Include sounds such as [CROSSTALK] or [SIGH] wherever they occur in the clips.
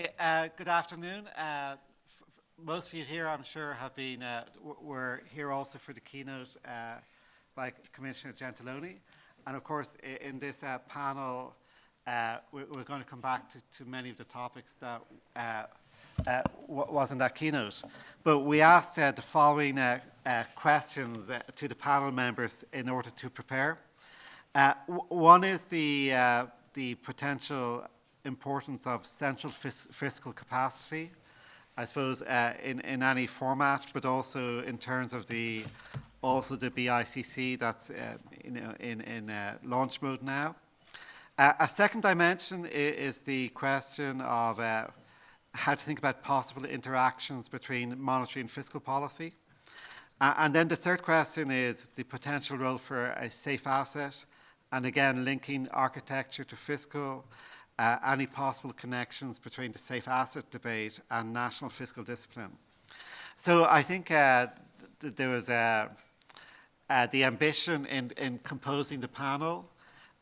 Uh, good afternoon. Uh, most of you here, I'm sure, have been, uh, were here also for the keynote uh, by Commissioner Gentiloni. And of course, in this uh, panel, uh, we're, going to come back to, to, many of the topics that was in that keynote. But we asked the following questions to the panel members in order to prepare. one is the, the potential importance of central fis fiscal capacity, I suppose, uh, in, in any format, but also in terms of the also the BICC that's uh, you know, in, in uh, launch mode now. Uh, a second dimension is, is the question of uh, how to think about possible interactions between monetary and fiscal policy. and then the third question is the potential role for a safe asset, and again linking architecture to fiscal, uh, any possible connections between the safe asset debate and national fiscal discipline. So I think uh, th there was uh, uh, the ambition in, in composing the panel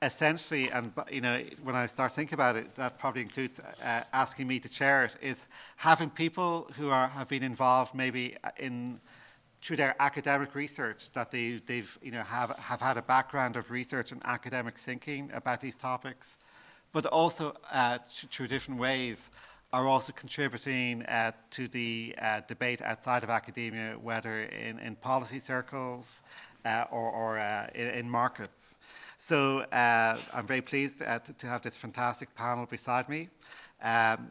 essentially, and you know, when I start thinking about it, that probably includes uh, asking me to chair it, is having people who are, have been involved maybe in through their academic research that they, they've you know have have had a background of research and academic thinking about these topics, but also uh, through different ways are also contributing uh, to the uh, debate outside of academia, whether in, in policy circles uh, or, or uh, in, in, markets. So uh, I'm very pleased to, to, have this fantastic panel beside me. Um,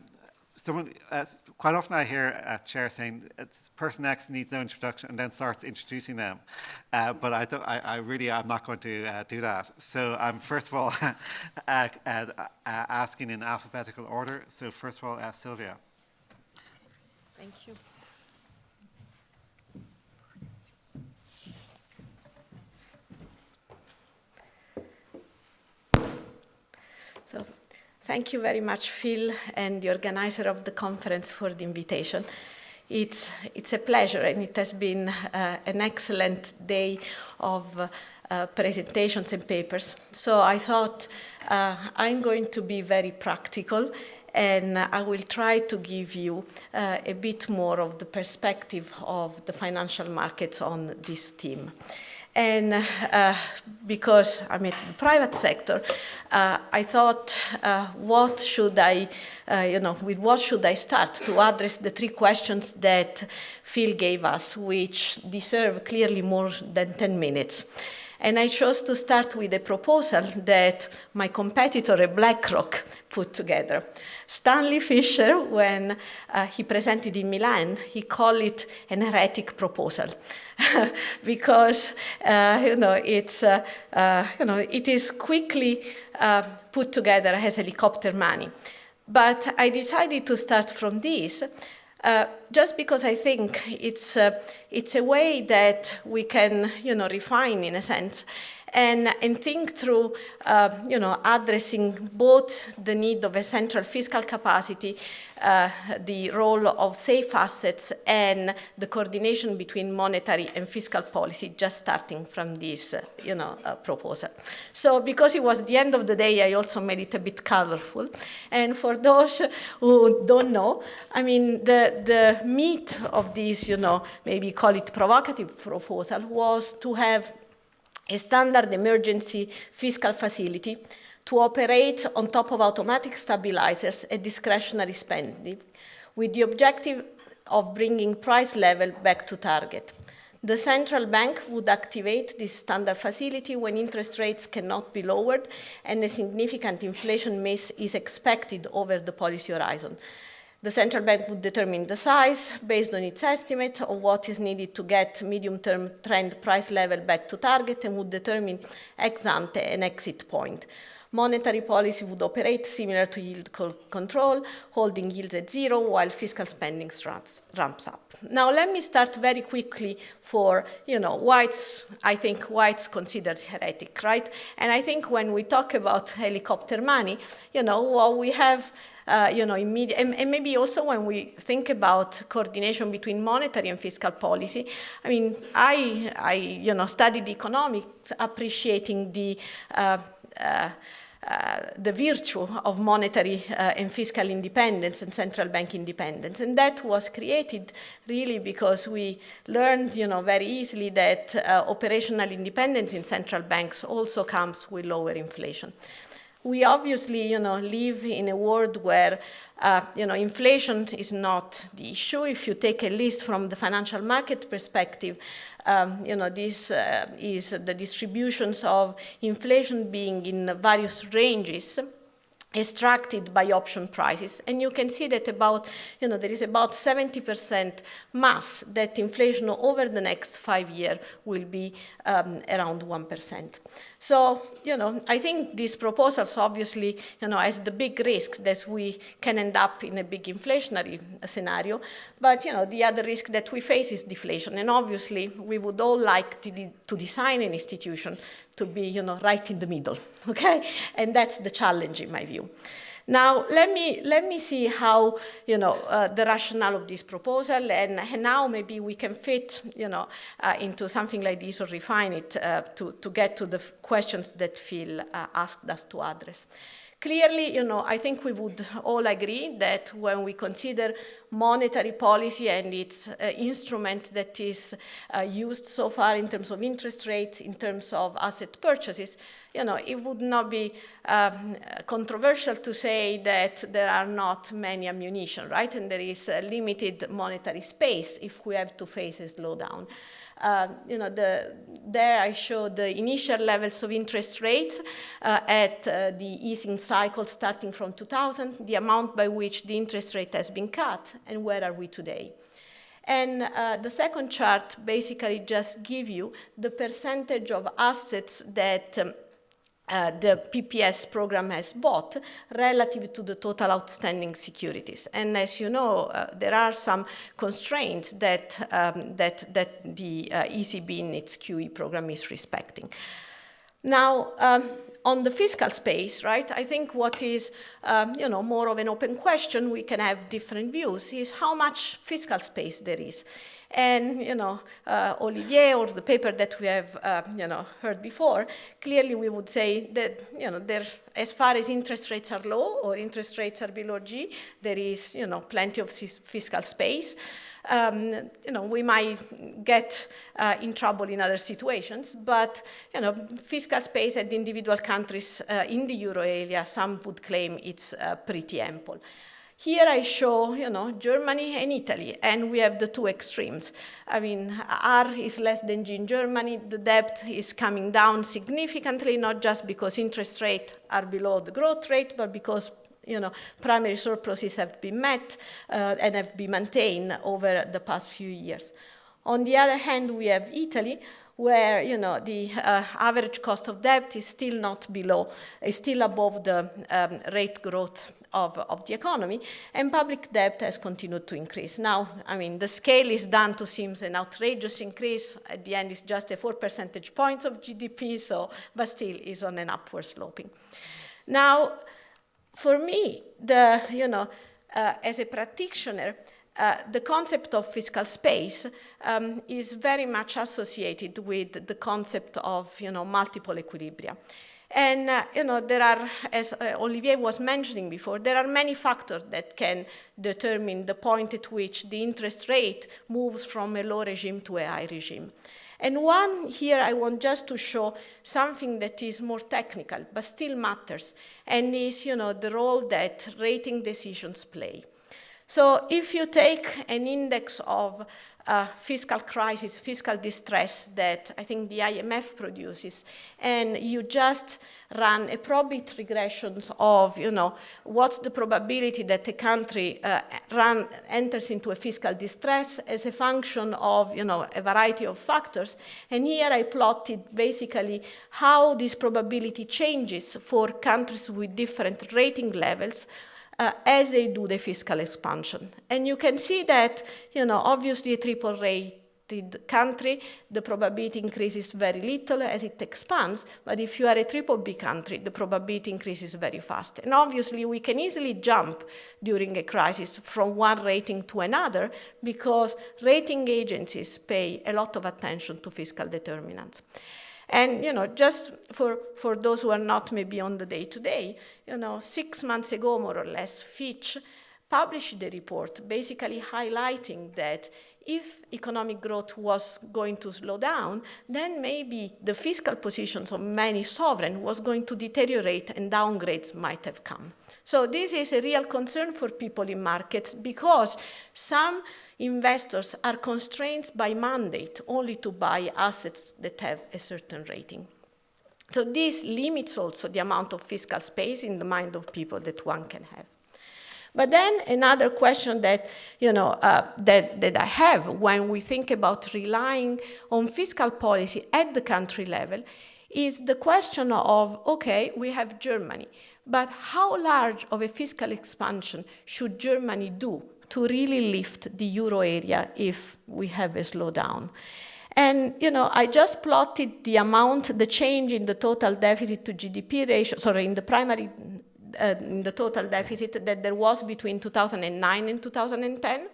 someone, uh, quite often I hear a chair saying, person X needs no introduction and then starts introducing them. Uh, but I, don't, I, I, really am not going to uh, do that. So I'm first of all [LAUGHS] uh, uh, uh, asking in alphabetical order. So first of all, Sylvia. Thank you. So Thank you very much, Phil, and the organizer of the conference for the invitation. It's, it's a pleasure, and it has been uh, an excellent day of uh, presentations and papers. So I thought uh, I'm going to be very practical and I will try to give you uh, a bit more of the perspective of the financial markets on this theme. And uh, because I'm in the private sector, uh, I thought, uh, what should I, uh, you know, with what should I start to address the three questions that Phil gave us, which deserve clearly more than 10 minutes. And I chose to start with a proposal that my competitor at BlackRock put together. Stanley Fischer, when uh, he presented in Milan, he called it an heretic proposal [LAUGHS] because uh, you know it's uh, uh, you know it is quickly uh, put together as helicopter money. But I decided to start from this uh, just because I think it's, it's a way that we can, you know, refine in a sense and, and think through, uh, you know, addressing both the need of a central fiscal capacity uh, the role of safe assets and the coordination between monetary and fiscal policy just starting from this uh, you know, uh, proposal. So because it was the end of the day, I also made it a bit colorful. And for those who don't know, I mean, the, the meat of this, you know, maybe call it provocative proposal was to have a standard emergency fiscal facility to operate on top of automatic stabilizers and discretionary spending with the objective of bringing price level back to target. The central bank would activate this standard facility when interest rates cannot be lowered and a significant inflation miss is expected over the policy horizon. The central bank would determine the size based on its estimate of what is needed to get medium-term trend price level back to target and would determine ex ante an exit point. Monetary policy would operate similar to yield control, holding yields at zero while fiscal spending ramps up. Now let me start very quickly for, you know, why it's, I think why it's considered heretic, right? And I think when we talk about helicopter money, you know, well, we have uh, you know, immediate, and, and, maybe also when we think about coordination between monetary and fiscal policy, I mean, I, I you know, studied economics appreciating the uh, uh, uh, the virtue of monetary uh, and fiscal independence and central bank independence. And that was created really because we learned, you know, very easily that uh, operational independence in central banks also comes with lower inflation we obviously, you know, live in a world where, uh, you know, inflation is not the issue. If you take a list from the financial market perspective, um, you know, this uh, is the distributions of inflation being in various ranges extracted by option prices. And you can see that about, you know, there is about 70% mass that inflation over the next five years will be um, around 1%. So, you know, I think these proposals obviously, you know, has the big risk that we can end up in a big inflationary scenario. But, you know, the other risk that we face is deflation. And obviously, we would all like to, de to design an institution to be, you know, right in the middle, [LAUGHS] okay? And that's the challenge in my view. Now, let me, let me see how, you know, uh, the rationale of this proposal, and, and, now maybe we can fit, you know, uh, into something like this or refine it uh, to, to get to the questions that Phil uh, asked us to address. Clearly, you know, I think we would all agree that when we consider monetary policy and its uh, instrument that is uh, used so far in terms of interest rates, in terms of asset purchases, you know, it would not be um, controversial to say that there are not many ammunition, right? And there is limited monetary space if we have to face a slowdown. Uh, you know, the, there I show the initial levels of interest rates uh, at uh, the easing cycle starting from 2000, the amount by which the interest rate has been cut, and where are we today. And uh, the second chart basically just give you the percentage of assets that um, uh, the PPS program has bought relative to the total outstanding securities. And as you know, uh, there are some constraints that, um, that, that the uh, ECB in its QE program is respecting. Now, um, on the fiscal space, right, I think what is, um, you know, more of an open question, we can have different views, is how much fiscal space there is. And, you know, uh, Olivier or the paper that we have, uh, you know, heard before, clearly we would say that, you know, there, as far as interest rates are low or interest rates are below G, there is, you know, plenty of fiscal space. Um, you know, we might get uh, in trouble in other situations, but, you know, fiscal space at individual countries uh, in the euro area, some would claim it's uh, pretty ample. Here I show, you know, Germany and Italy, and we have the two extremes. I mean, R is less than G in Germany. The debt is coming down significantly, not just because interest rates are below the growth rate, but because you know, primary surpluses have been met uh, and have been maintained over the past few years. On the other hand, we have Italy, where you know the uh, average cost of debt is still not below, is still above the um, rate growth of, of the economy, and public debt has continued to increase. Now, I mean, the scale is done to seems an outrageous increase. At the end, it's just a four percentage points of GDP, so, but still is on an upward sloping. Now, for me, the, you know, uh, as a practitioner, uh, the concept of fiscal space um, is very much associated with the concept of you know, multiple equilibria. And, uh, you know, there are, as uh, Olivier was mentioning before, there are many factors that can determine the point at which the interest rate moves from a low regime to a high regime. And one here I want just to show something that is more technical, but still matters, and is, you know, the role that rating decisions play. So if you take an index of uh, fiscal crisis, fiscal distress that I think the IMF produces, and you just run a probit regressions of, you know, what's the probability that a country uh, run, enters into a fiscal distress as a function of, you know, a variety of factors. And here I plotted basically how this probability changes for countries with different rating levels uh, as they do the fiscal expansion. And you can see that, you know, obviously a triple rated country, the probability increases very little as it expands, but if you are a triple B country, the probability increases very fast. And obviously we can easily jump during a crisis from one rating to another because rating agencies pay a lot of attention to fiscal determinants. And, you know, just for, for those who are not maybe on the day-to-day, -day, you know, six months ago, more or less, Fitch published a report basically highlighting that if economic growth was going to slow down, then maybe the fiscal positions of many sovereigns was going to deteriorate and downgrades might have come. So this is a real concern for people in markets because some investors are constrained by mandate only to buy assets that have a certain rating. So this limits also the amount of fiscal space in the mind of people that one can have. But then another question that, you know, uh, that, that I have when we think about relying on fiscal policy at the country level is the question of, okay, we have Germany, but how large of a fiscal expansion should Germany do to really lift the euro area if we have a slowdown? And, you know, I just plotted the amount, the change in the total deficit to GDP ratio, sorry, in the primary uh, the total deficit that there was between 2009 and 2010.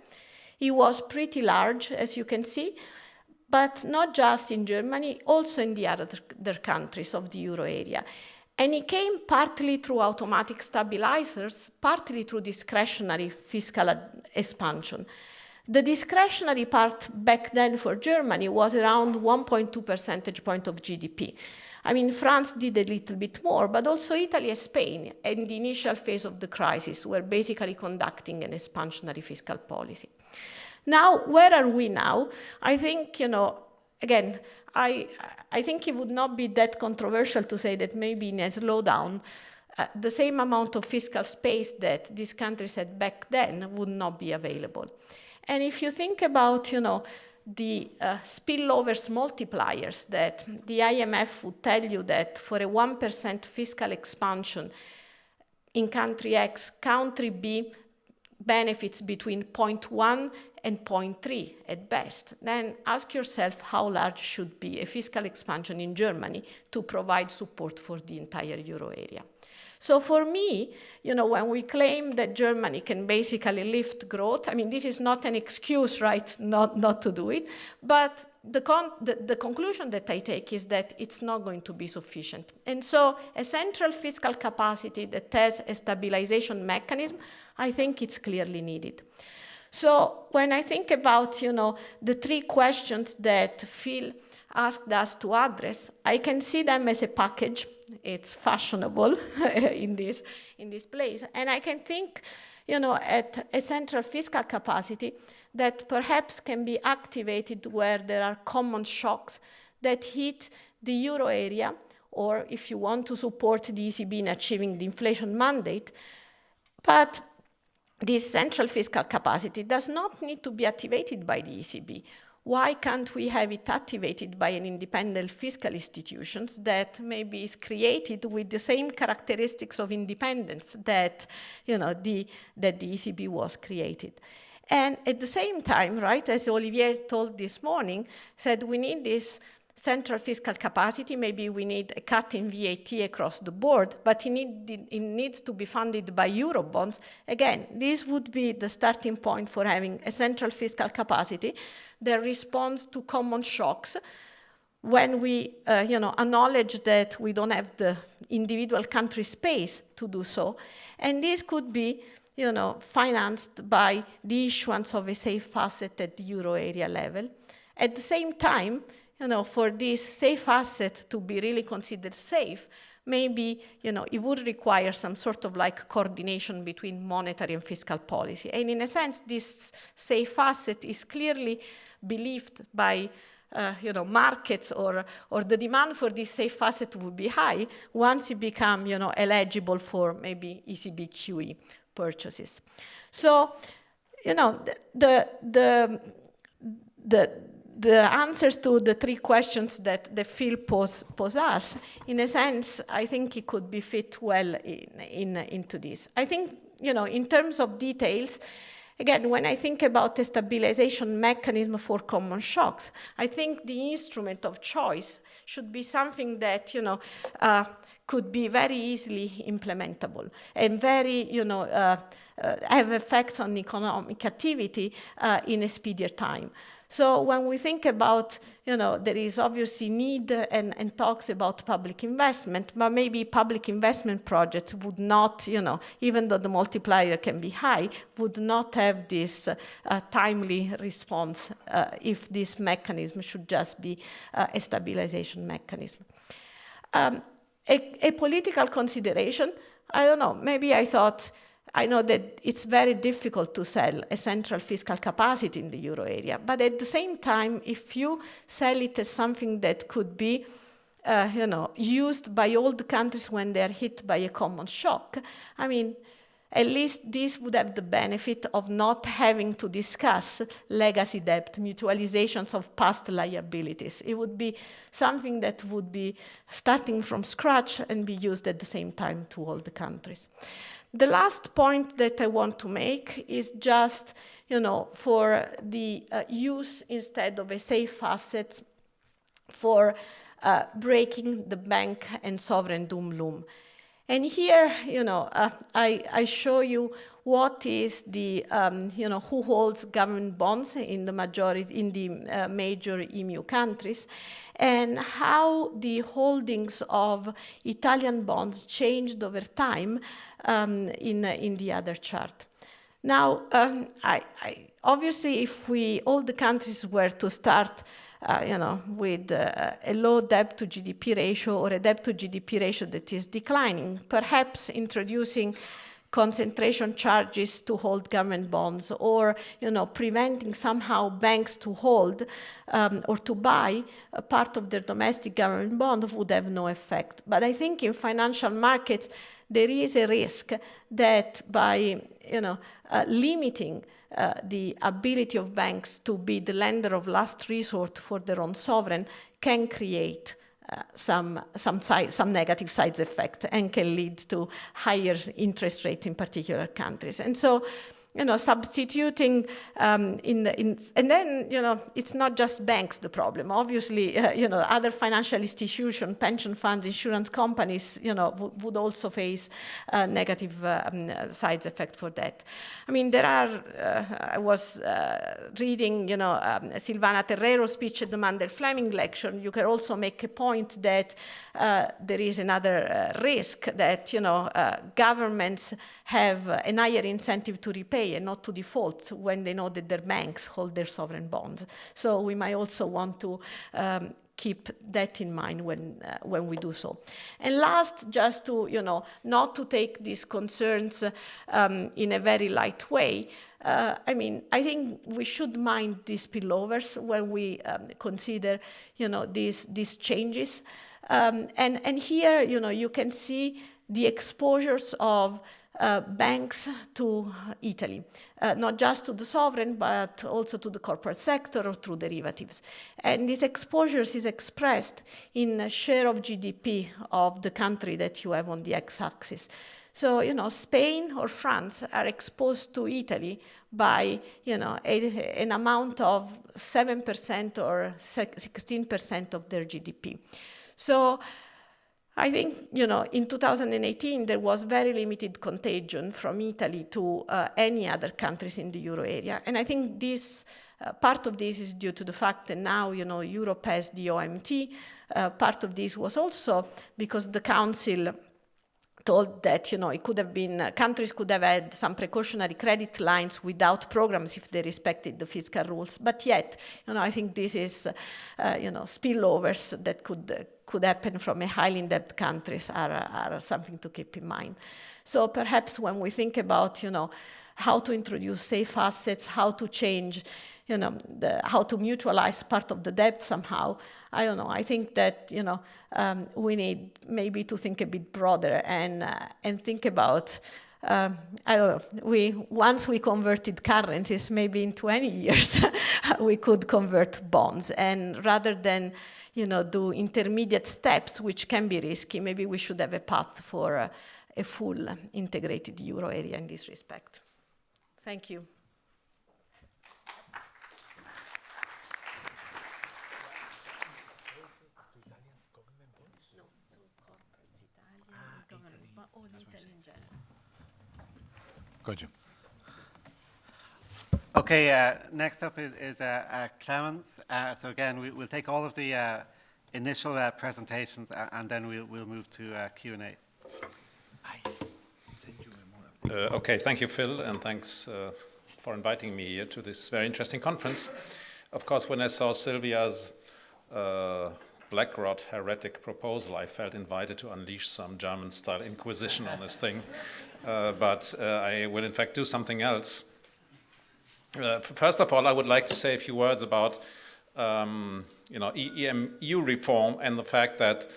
It was pretty large, as you can see, but not just in Germany, also in the other countries of the euro area. And it came partly through automatic stabilizers, partly through discretionary fiscal expansion. The discretionary part back then for Germany was around 1.2 percentage point of GDP. I mean, France did a little bit more, but also Italy and Spain in the initial phase of the crisis were basically conducting an expansionary fiscal policy. Now, where are we now? I think, you know, again, I, I think it would not be that controversial to say that maybe in a slowdown, uh, the same amount of fiscal space that these countries had back then would not be available. And if you think about, you know, the uh, spillovers multipliers that the IMF would tell you that for a 1% fiscal expansion in country X, country B benefits between 0.1 and 0.3 at best, then ask yourself how large should be a fiscal expansion in Germany to provide support for the entire euro area. So for me, you know, when we claim that Germany can basically lift growth, I mean, this is not an excuse, right, not, not to do it, but the, the, the, conclusion that I take is that it's not going to be sufficient. And so a central fiscal capacity that has a stabilization mechanism, I think it's clearly needed. So when I think about, you know, the three questions that Phil asked us to address, I can see them as a package it's fashionable [LAUGHS] in this in this place. And I can think, you know, at a central fiscal capacity that perhaps can be activated where there are common shocks that hit the euro area, or if you want to support the ECB in achieving the inflation mandate. But this central fiscal capacity does not need to be activated by the ECB why can't we have it activated by an independent fiscal institutions that maybe is created with the same characteristics of independence that, you know, the, that the ECB was created. And at the same time, right, as Olivier told this morning, said we need this central fiscal capacity, maybe we need a cut in VAT across the board, but it, need, it needs to be funded by Eurobonds. Again, this would be the starting point for having a central fiscal capacity that responds to common shocks when we uh, you know, acknowledge that we don't have the individual country space to do so. And this could be you know, financed by the issuance of a safe asset at the euro area level. At the same time, you know, for this safe asset to be really considered safe, maybe you know, it would require some sort of like coordination between monetary and fiscal policy. And in a sense, this safe asset is clearly believed by uh, you know, markets or, or the demand for this safe asset would be high once it become, you know, eligible for maybe ECB QE purchases. So, you know, the, the, the, the answers to the three questions that the field pose, pose us, in a sense, I think it could be fit well in, in, into this. I think, you know, in terms of details, Again, when I think about the stabilization mechanism for common shocks, I think the instrument of choice should be something that, you know, uh, could be very easily implementable and very, you know, uh, uh, have effects on economic activity uh, in a speedier time. So when we think about, you know, there is obviously need and, and talks about public investment, but maybe public investment projects would not, you know, even though the multiplier can be high, would not have this uh, timely response uh, if this mechanism should just be uh, a stabilization mechanism. Um, a, a political consideration, I don't know, maybe I thought I know that it's very difficult to sell a central fiscal capacity in the euro area, but at the same time, if you sell it as something that could be uh, you know, used by all the countries when they're hit by a common shock, I mean, at least this would have the benefit of not having to discuss legacy debt, mutualizations of past liabilities. It would be something that would be starting from scratch and be used at the same time to all the countries. The last point that I want to make is just, you know, for the uh, use instead of a safe asset for uh, breaking the bank and sovereign doom loop. And here, you know, uh, I, I, show you what is the, um, you know, who holds government bonds in the majority, in the uh, major EMU countries, and how the holdings of Italian bonds changed over time um, in, in the other chart. Now, um, I, I, obviously, if we, all the countries were to start uh, you know, with uh, a low debt to GDP ratio or a debt to GDP ratio that is declining, perhaps introducing concentration charges to hold government bonds or you know preventing somehow banks to hold um, or to buy a part of their domestic government bond would have no effect. But i think in financial markets there is a risk that by you know uh, limiting uh, the ability of banks to be the lender of last resort for their own sovereign can create some, some, side, some negative side effect and can lead to higher interest rates in particular countries. And so you know, substituting um, in, in, and then, you know, it's not just banks the problem. Obviously, uh, you know, other financial institutions, pension funds, insurance companies, you know, would also face uh, negative um, side effect for that. I mean, there are, uh, I was uh, reading, you know, um, Silvana Tenreyro's speech at the Mundell Fleming lecture. You can also make a point that uh, there is another uh, risk that, you know, governments have a higher incentive to repay and not to default when they know that their banks hold their sovereign bonds. So we might also want to um, keep that in mind when uh, when we do so. And last, just to you know, not to take these concerns um, in a very light way. Uh, I mean, I think we should mind these spillovers when we um, consider, you know, these these changes. Um, and and here, you know, you can see the exposures of uh, banks to Italy, uh, not just to the sovereign, but also to the corporate sector or through derivatives. And these exposures is expressed in a share of GDP of the country that you have on the x-axis. So, you know, Spain or France are exposed to Italy by, you know, a, an amount of 7% or 16% of their GDP. So I think, you know, in 2018, there was very limited contagion from Italy to uh, any other countries in the euro area. And I think this, uh, part of this is due to the fact that now, you know, Europe has the OMT. Uh, part of this was also because the Council told that you know it could have been uh, countries could have had some precautionary credit lines without programs if they respected the fiscal rules. But yet you know i think this is uh, you know spillovers that could uh, could happen from a highly indebted countries are, are something to keep in mind. So perhaps when we think about you know how to introduce safe assets how to change you know, the, how to mutualize part of the debt somehow. I don't know. I think that, you know, um, we need maybe to think a bit broader and, uh, and think about, um, I don't know, we, once we converted currencies, maybe in 20 years, [LAUGHS] we could convert bonds. And rather than, you know, do intermediate steps, which can be risky, maybe we should have a path for uh, a full integrated euro area in this respect. Thank you. with Italy in general. Go ahead, Jim. Okay, uh, next up is, is uh, uh, Clemens. Uh, so again, we, we'll take all of the uh, initial uh, presentations a- and then we'll, we'll move to uh, Q&A. Uh, okay, thank you, Phil, and thanks uh, for inviting me here to this very interesting conference. Of course, when I saw Sylvia's uh, BlackRock heretic proposal, I felt invited to unleash some German-style inquisition on this thing. Uh, but uh, I will, in fact, do something else. Uh, first of all, I would like to say a few words about um, you know, EMU reform and the fact that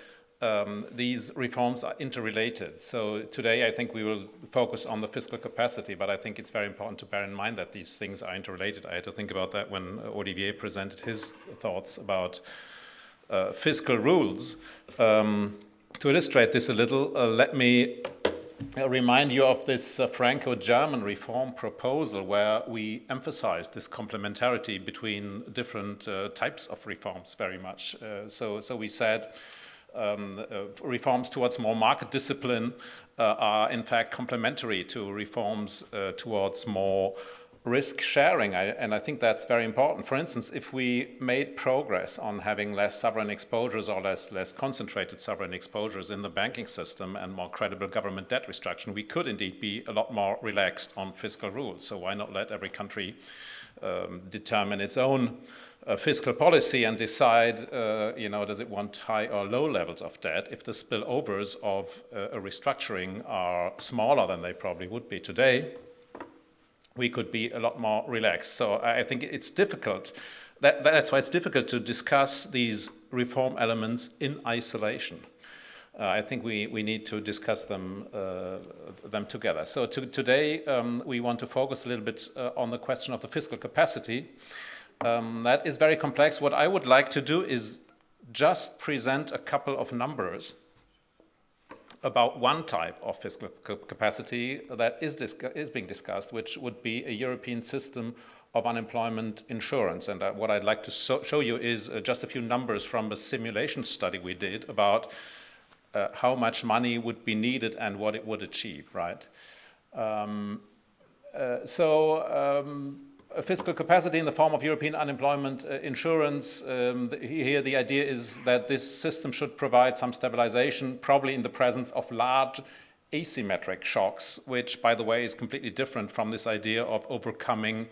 um, these reforms are interrelated. So today I think we will focus on the fiscal capacity, but I think it's very important to bear in mind that these things are interrelated. I had to think about that when Olivier presented his thoughts about uh, fiscal rules. Um, to illustrate this a little, uh, let me uh, remind you of this uh, Franco-German reform proposal where we emphasize this complementarity between different uh, types of reforms very much. Uh, so, so we said um, uh, reforms towards more market discipline uh, are in fact complementary to reforms uh, towards more risk sharing, I, and I think that's very important. For instance, if we made progress on having less sovereign exposures or less, less concentrated sovereign exposures in the banking system and more credible government debt restriction, we could indeed be a lot more relaxed on fiscal rules. So why not let every country um, determine its own uh, fiscal policy and decide, uh, you know, does it want high or low levels of debt if the spillovers of uh, a restructuring are smaller than they probably would be today? We could be a lot more relaxed. So I think it's difficult. That, that's why it's difficult to discuss these reform elements in isolation. Uh, I think we, we need to discuss them, uh, them together. So to, today um, we want to focus a little bit uh, on the question of the fiscal capacity. Um, that is very complex. What I would like to do is just present a couple of numbers about one type of fiscal capacity that is, is being discussed, which would be a European system of unemployment insurance. And uh, what I'd like to so show you is uh, just a few numbers from a simulation study we did about uh, how much money would be needed and what it would achieve, right? Um, uh, so um, fiscal capacity in the form of European unemployment uh, insurance. Um, the, here the idea is that this system should provide some stabilization, probably in the presence of large asymmetric shocks, which, by the way, is completely different from this idea of overcoming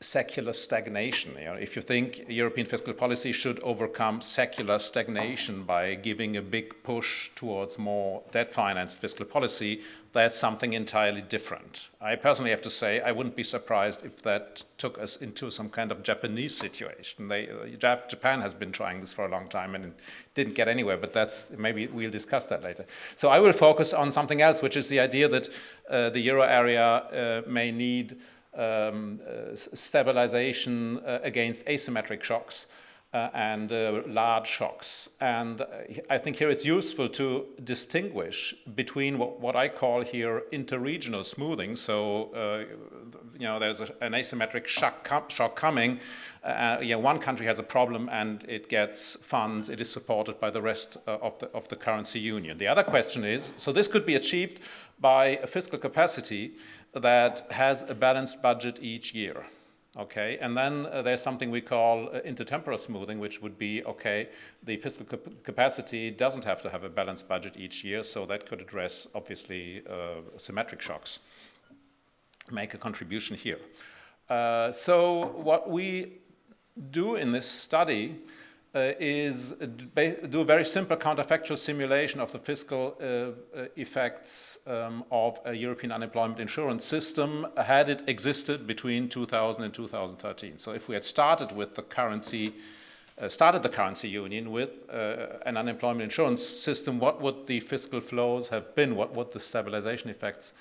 secular stagnation. You know, if you think European fiscal policy should overcome secular stagnation by giving a big push towards more debt-financed fiscal policy, that's something entirely different. I personally have to say I wouldn't be surprised if that took us into some kind of Japanese situation. They, uh, Japan has been trying this for a long time and didn't get anywhere, but that's maybe we'll discuss that later. So I will focus on something else, which is the idea that uh, the euro area uh, may need um, uh, stabilization uh, against asymmetric shocks uh, and uh, large shocks. And uh, I think here it's useful to distinguish between what, what I call here interregional smoothing. So, uh, you know, there's a, an asymmetric shock, com shock coming. you know, one country has a problem and it gets funds, it is supported by the rest of, the, of the currency union. The other question is, so this could be achieved by a fiscal capacity that has a balanced budget each year. Okay, and then uh, there's something we call uh, intertemporal smoothing, which would be okay, the fiscal cap capacity doesn't have to have a balanced budget each year, so that could address obviously uh, symmetric shocks, make a contribution here. Uh, so, what we do in this study uh, is do a very simple counterfactual simulation of the fiscal uh, uh, effects um, of a European unemployment insurance system had it existed between 2000 and 2013. So if we had started with the currency, uh, started the currency union with uh, an unemployment insurance system, what would the fiscal flows have been? What would the stabilization effects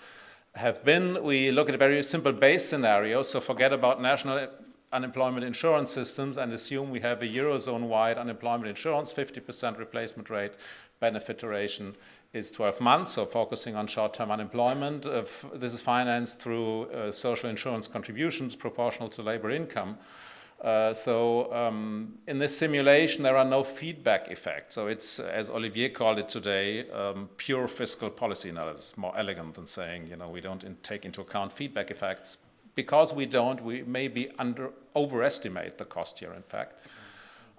have been? We look at a very simple base scenario, so forget about national unemployment insurance systems and assume we have a Eurozone-wide unemployment insurance, 50% replacement rate, benefit duration is 12 months, so focusing on short-term unemployment. Uh, this is financed through uh, social insurance contributions proportional to labor income. Uh, so um, in this simulation, there are no feedback effects. So it's, as Olivier called it today, um, pure fiscal policy analysis, more elegant than saying, you know, we don't in take into account feedback effects. Because we don't, we maybe under overestimate the cost here, in fact.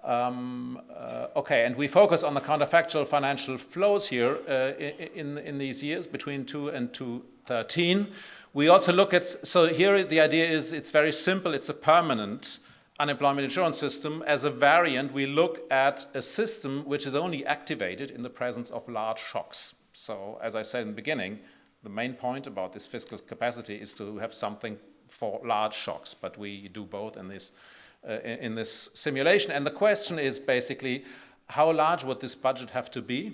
Um, uh, okay, and we focus on the counterfactual financial flows here uh, in, in these years between 2 and 2013. We also look at, so here the idea is it's very simple, it's a permanent unemployment insurance system. As a variant, we look at a system which is only activated in the presence of large shocks. So as I said in the beginning, the main point about this fiscal capacity is to have something for large shocks, but we do both in this, uh, in this simulation. And the question is basically, how large would this budget have to be?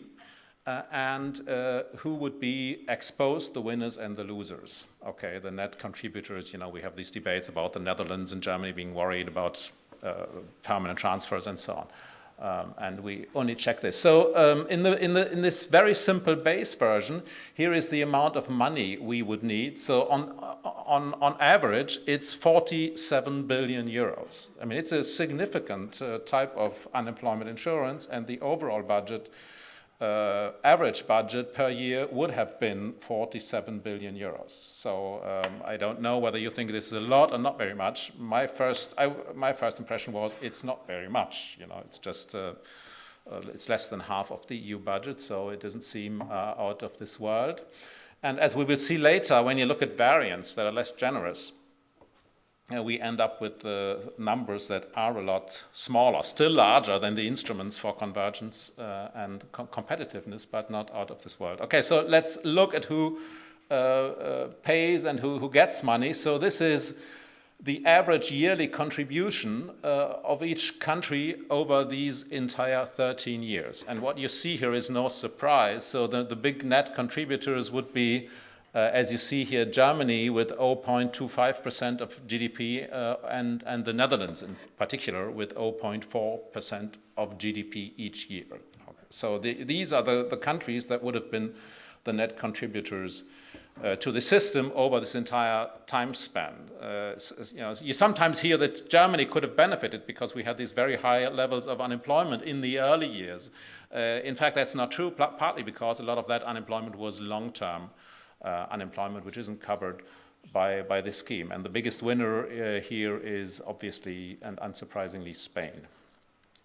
Uh, and uh, who would be exposed, the winners and the losers. Okay, the net contributors, you know, we have these debates about the Netherlands and Germany being worried about uh, permanent transfers and so on. Um, and we only check this. So um, in, the, in, the, in this very simple base version, here is the amount of money we would need. So on, on, on average, it's 47 billion euros. I mean, it's a significant uh, type of unemployment insurance, and the overall budget uh, average budget per year would have been 47 billion euros. So um, I don't know whether you think this is a lot or not very much. My first, I, my first impression was it's not very much. You know, it's just uh, uh, it's less than half of the EU budget, so it doesn't seem uh, out of this world. And as we will see later, when you look at variants that are less generous, we end up with uh, numbers that are a lot smaller, still larger than the instruments for convergence uh, and com competitiveness, but not out of this world. Okay, so let's look at who uh, uh, pays and who, who gets money. So this is the average yearly contribution uh, of each country over these entire 13 years. And what you see here is no surprise. So the, the big net contributors would be uh, as you see here, Germany with 0.25% of GDP uh, and, and the Netherlands in particular with 0.4% of GDP each year. Okay. So the, these are the, the countries that would have been the net contributors uh, to the system over this entire time span. Uh, you, know, you sometimes hear that Germany could have benefited because we had these very high levels of unemployment in the early years. Uh, in fact, that's not true, partly because a lot of that unemployment was long-term unemployment, which isn't covered by, by this scheme. And the biggest winner uh, here is obviously and unsurprisingly Spain.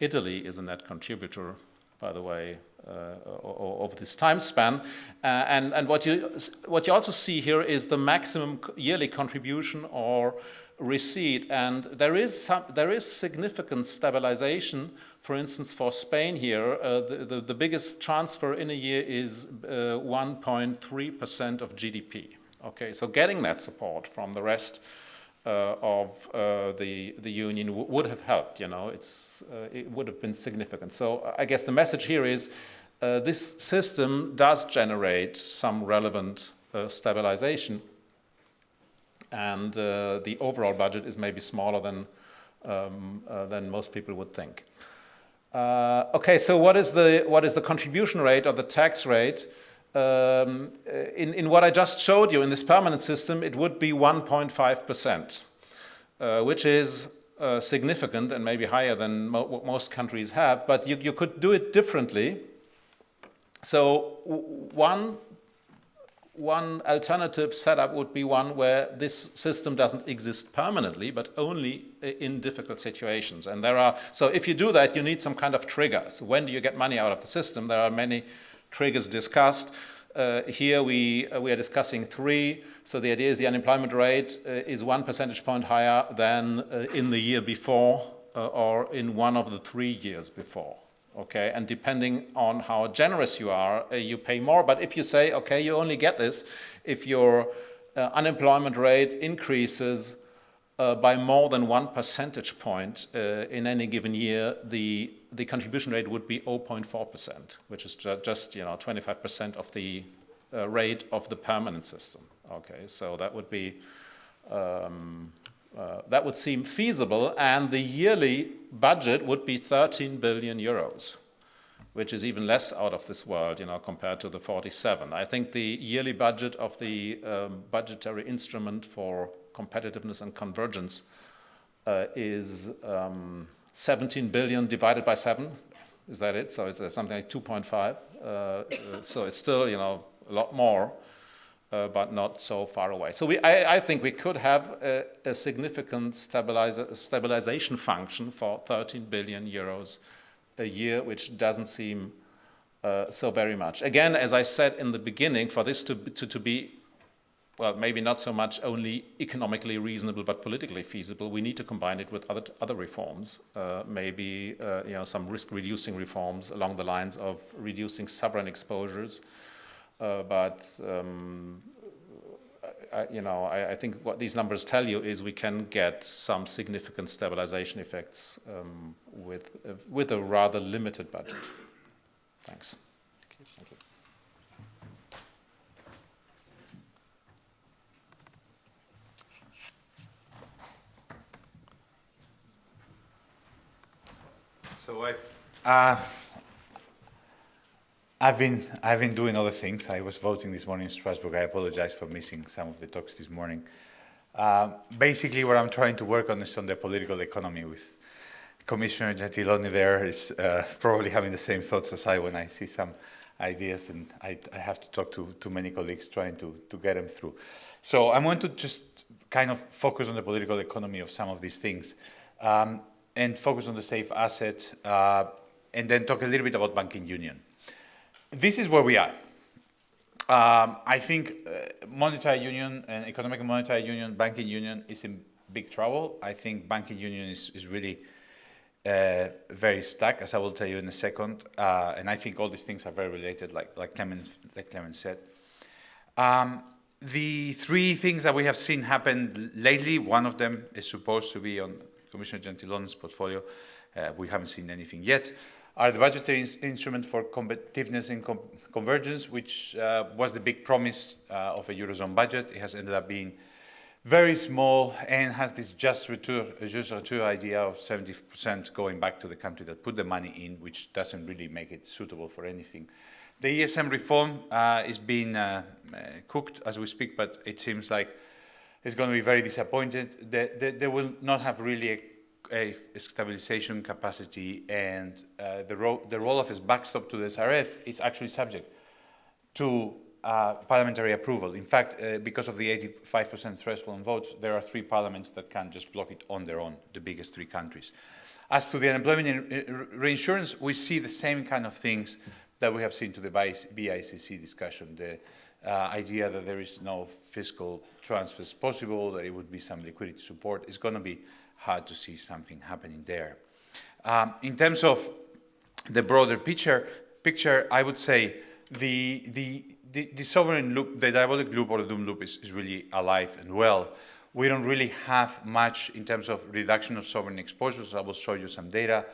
Italy is a net contributor, by the way, uh, of this time span. Uh, and and what, you, what you also see here is the maximum yearly contribution or receipt. And there is, some, there is significant stabilization for instance, for Spain here, uh, the, the, the, biggest transfer in a year is 1.3% uh, of GDP. Okay, so getting that support from the rest uh, of uh, the, the union would have helped, you know, it's, uh, it would have been significant. So I guess the message here is uh, this system does generate some relevant stabilization and the overall budget is maybe smaller than, um, than most people would think. Uh, okay, so what is the what is the contribution rate or the tax rate? Um, in, in what I just showed you in this permanent system, it would be 1.5 percent, uh, which is uh, significant and maybe higher than mo what most countries have. But you, you could do it differently. So one one alternative setup would be one where this system doesn't exist permanently, but only in difficult situations. And there are, so if you do that, you need some kind of triggers. When do you get money out of the system? There are many triggers discussed. Uh, here we, uh, we are discussing three. So the idea is the unemployment rate uh, is one percentage point higher than uh, in the year before uh, or in one of the three years before okay? And depending on how generous you are, uh, you pay more. But if you say, okay, you only get this if your uh, unemployment rate increases uh, by more than one percentage point uh, in any given year, the, the contribution rate would be 0.4%, which is ju just, you know, 25% of the uh, rate of the permanent system, okay? So that would be um, uh, that would seem feasible, and the yearly budget would be 13 billion euros, which is even less out of this world, you know, compared to the 47. I think the yearly budget of the um, budgetary instrument for competitiveness and convergence uh, is um, 17 billion divided by 7. Is that it? So it's uh, something like 2.5. Uh, uh, so it's still, you know, a lot more, uh, but not so far away. So we, I, I think we could have a, a significant stabilization function for 13 billion euros a year, which doesn't seem uh, so very much. Again, as I said in the beginning, for this to, to, to be well, maybe not so much only economically reasonable, but politically feasible. We need to combine it with other, other reforms, uh, maybe uh, you know, some risk-reducing reforms along the lines of reducing sovereign exposures. Uh, but um, I, you know, I, I, think what these numbers tell you is we can get some significant stabilization effects um, with, uh, with a rather limited budget. Thanks. So I've, uh, I've been I've been doing other things. I was voting this morning in Strasbourg. I apologize for missing some of the talks this morning. Uh, basically, what I'm trying to work on is on the political economy. With Commissioner Gentiloni, there is uh, probably having the same thoughts as I when I see some ideas, and I, I have to talk to to many colleagues trying to to get them through. So I'm going to just kind of focus on the political economy of some of these things. Um, and focus on the safe asset, uh, and then talk a little bit about banking union. This is where we are. Um, I think uh, monetary union and economic and monetary union, banking union is in big trouble. I think banking union is, is really uh, very stuck, as I will tell you in a second. Uh, and I think all these things are very related, like, like, Clement, like Clement said. Um, the three things that we have seen happen lately, one of them is supposed to be on Commissioner Gentiloni's portfolio, uh, we haven't seen anything yet, are the budgetary instrument for competitiveness and com convergence, which uh, was the big promise uh, of a Eurozone budget. It has ended up being very small and has this just retour, just return idea of 70% going back to the country that put the money in, which doesn't really make it suitable for anything. The ESM reform uh, is being uh, cooked as we speak, but it seems like it's going to be very disappointed. They, they will not have really a, stabilization capacity and uh, the, ro the role of its backstop to the SRF is actually subject to uh, parliamentary approval. In fact, uh, because of the 85% threshold on votes, there are three parliaments that can just block it on their own, the biggest three countries. As to the unemployment reinsurance, we see the same kind of things that we have seen to the BICC discussion. The, uh, idea that there is no fiscal transfers possible, that it would be some liquidity support, is going to be hard to see something happening there. Um, in terms of the broader picture, picture I would say the, the, the, the sovereign loop, the diabolic loop or the doom loop is, is really alive and well. We don't really have much in terms of reduction of sovereign exposures. I will show you some data.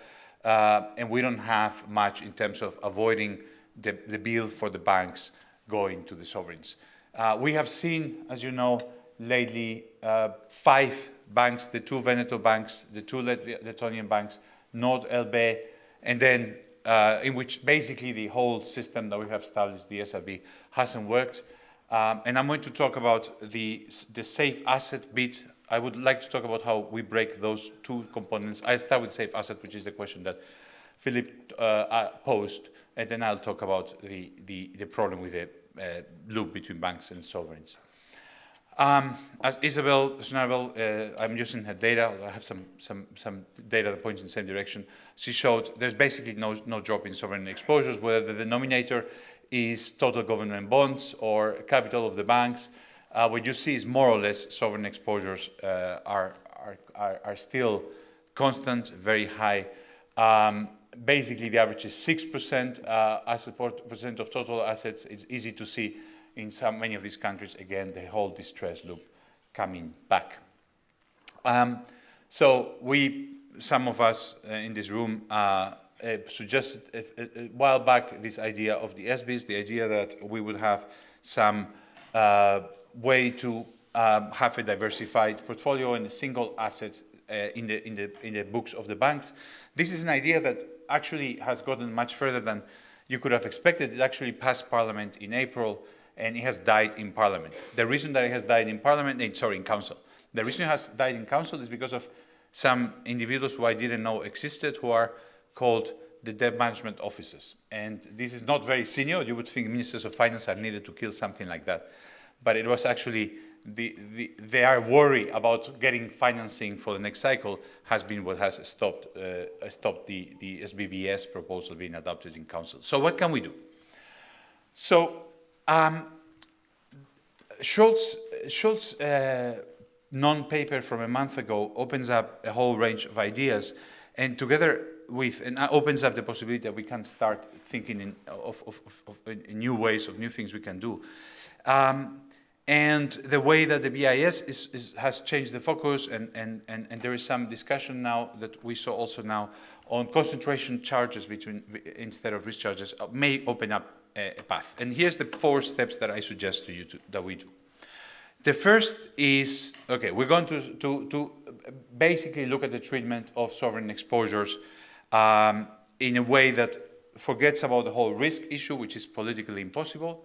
Uh, and we don't have much in terms of avoiding the, the bill for the banks going to the sovereigns. Uh, we have seen, as you know, lately uh, five banks, the two Veneto banks, the two Letonian banks, Nord LB, and then uh, in which basically the whole system that we have established, the SRB, hasn't worked. Um, and I'm going to talk about the, the safe asset bit. I would like to talk about how we break those two components. I start with safe asset, which is the question that Philip uh, uh posed and then I'll talk about the, the, the problem with the uh, loop between banks and sovereigns. Um, as Isabel Schnabel, uh, I'm using her data, I have some, some, some data that points in the same direction. She showed there's basically no, no drop in sovereign exposures, whether the denominator is total government bonds or capital of the banks. Uh, what you see is more or less sovereign exposures uh, are, are, are, are, still constant, very high. Um, basically the average is 6% uh, as a percent of total assets. It's easy to see in some, many of these countries, again, the whole distress loop coming back. Um, so we, some of us uh, in this room, uh, uh, suggested a, a, a, while back this idea of the ESBies, the idea that we would have some uh, way to um, have a diversified portfolio and a single asset uh, in, the, in, the, in the books of the banks. This is an idea that actually has gotten much further than you could have expected. It actually passed Parliament in April and it has died in Parliament. The reason that it has died in Parliament, eh, sorry, in Council. The reason it has died in Council is because of some individuals who I didn't know existed who are called the debt management officers. And this is not very senior. You would think ministers of finance are needed to kill something like that. But it was actually, the, the, they are worried about getting financing for the next cycle has been what has stopped, uh, stopped the, the SBBS proposal being adopted in council. So what can we do? So um, Scholz, uh, non-paper from a month ago opens up a whole range of ideas and together with, and opens up the possibility that we can start thinking in, of, of, of, of new ways, of new things we can do. Um, and the way that the BIS is, is, has changed the focus and, and, and, and there is some discussion now that we saw also now on concentration charges between, instead of risk charges uh, may open up path. And here's the four steps that I suggest to you to, that we do. The first is, okay, we're going to, to, to basically look at the treatment of sovereign exposures um, in a way that forgets about the whole risk issue, which is politically impossible.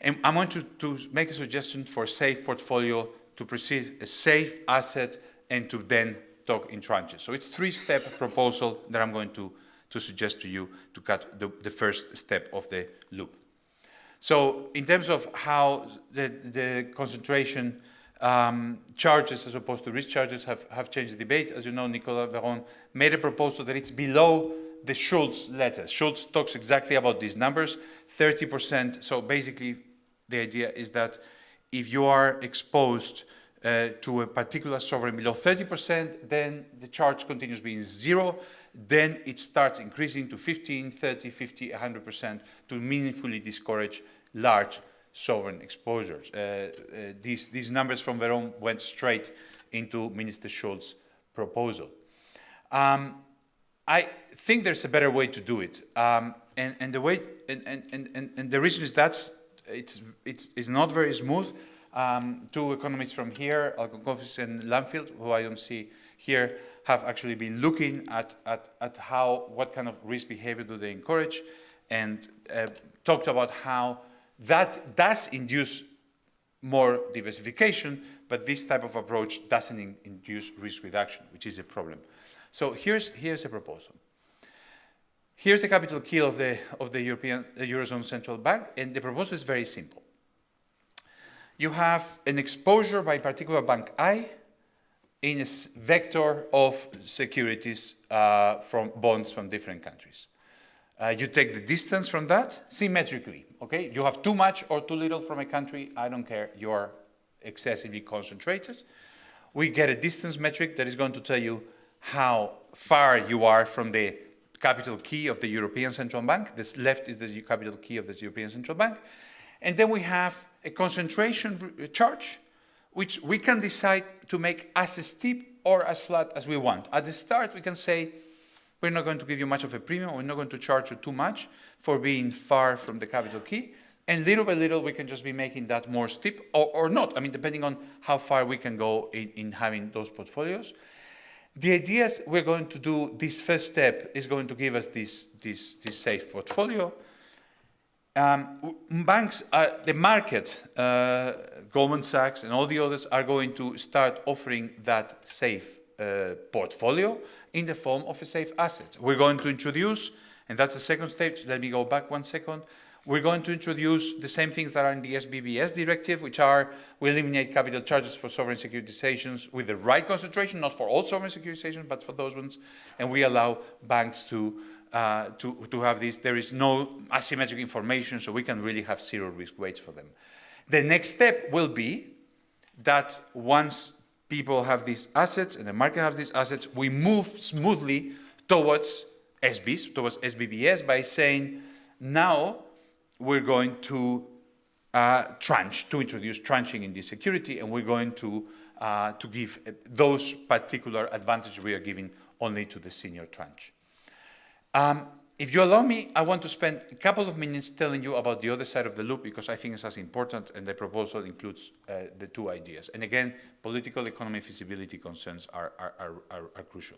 And I want to, to make a suggestion for a safe portfolio to proceed a safe asset and to then talk in tranches. So it's three-step proposal that I'm going to, to suggest to you to cut the, the first step of the loop. So in terms of how the, the concentration um, charges as opposed to risk charges have, have changed the debate. As you know, Nicolas Veron made a proposal that it's below the Scholz letters. Scholz talks exactly about these numbers, 30%. So basically, the idea is that if you are exposed uh, to a particular sovereign below 30%, then the charge continues being zero. Then it starts increasing to 15, 30, 50, 100% to meaningfully discourage large sovereign exposures. Uh, uh, these, these numbers from Veron went straight into Minister Scholz's proposal. Um, I think there's a better way to do it. Um, and, and, the way, and, and, and, and the reason is that it's, it's, it's not very smooth. Um, two economists from here, Alogoskoufis and Langfield, who I don't see here, have actually been looking at, at, at how, what kind of risk behavior do they encourage, and uh, talked about how that does induce more diversification, but this type of approach doesn't in induce risk reduction, which is a problem. So here's, here's a proposal. Here's the capital key of the, of the European the Eurozone Central Bank, and the proposal is very simple. You have an exposure by particular bank I in a vector of securities uh, from bonds from different countries. Uh, you take the distance from that symmetrically, okay? You have too much or too little from a country, I don't care, you're excessively concentrated. We get a distance metric that is going to tell you how far you are from the capital key of the European Central Bank. This left is the capital key of the European Central Bank. And then we have a concentration uh, charge, which we can decide to make as steep or as flat as we want. At the start, we can say, we're not going to give you much of a premium. We're not going to charge you too much for being far from the capital key. And little by little, we can just be making that more steep or, or not. I mean, depending on how far we can go in, in having those portfolios. The idea is we're going to do this first step is going to give us this, this, this safe portfolio. Um, banks, are, the market, uh, Goldman Sachs and all the others are going to start offering that safe uh, portfolio in the form of a safe asset. We're going to introduce, and that's the second stage, let me go back one second, we're going to introduce the same things that are in the SBBS directive, which are we eliminate capital charges for sovereign securitizations with the right concentration, not for all sovereign securitizations, but for those ones, and we allow banks to uh, to, to have this. There is no asymmetric information, so we can really have zero risk weights for them. The next step will be that once people have these assets and the market has these assets, we move smoothly towards ESBies, towards SBBS by saying now we're going to uh, tranche, to introduce tranching in this security and we're going to, uh, to give those particular advantages we are giving only to the senior tranche. Um, if you allow me, I want to spend a couple of minutes telling you about the other side of the loop because I think it's as important and the proposal includes uh, the two ideas. And again, political economy feasibility concerns are, are, are, are, crucial.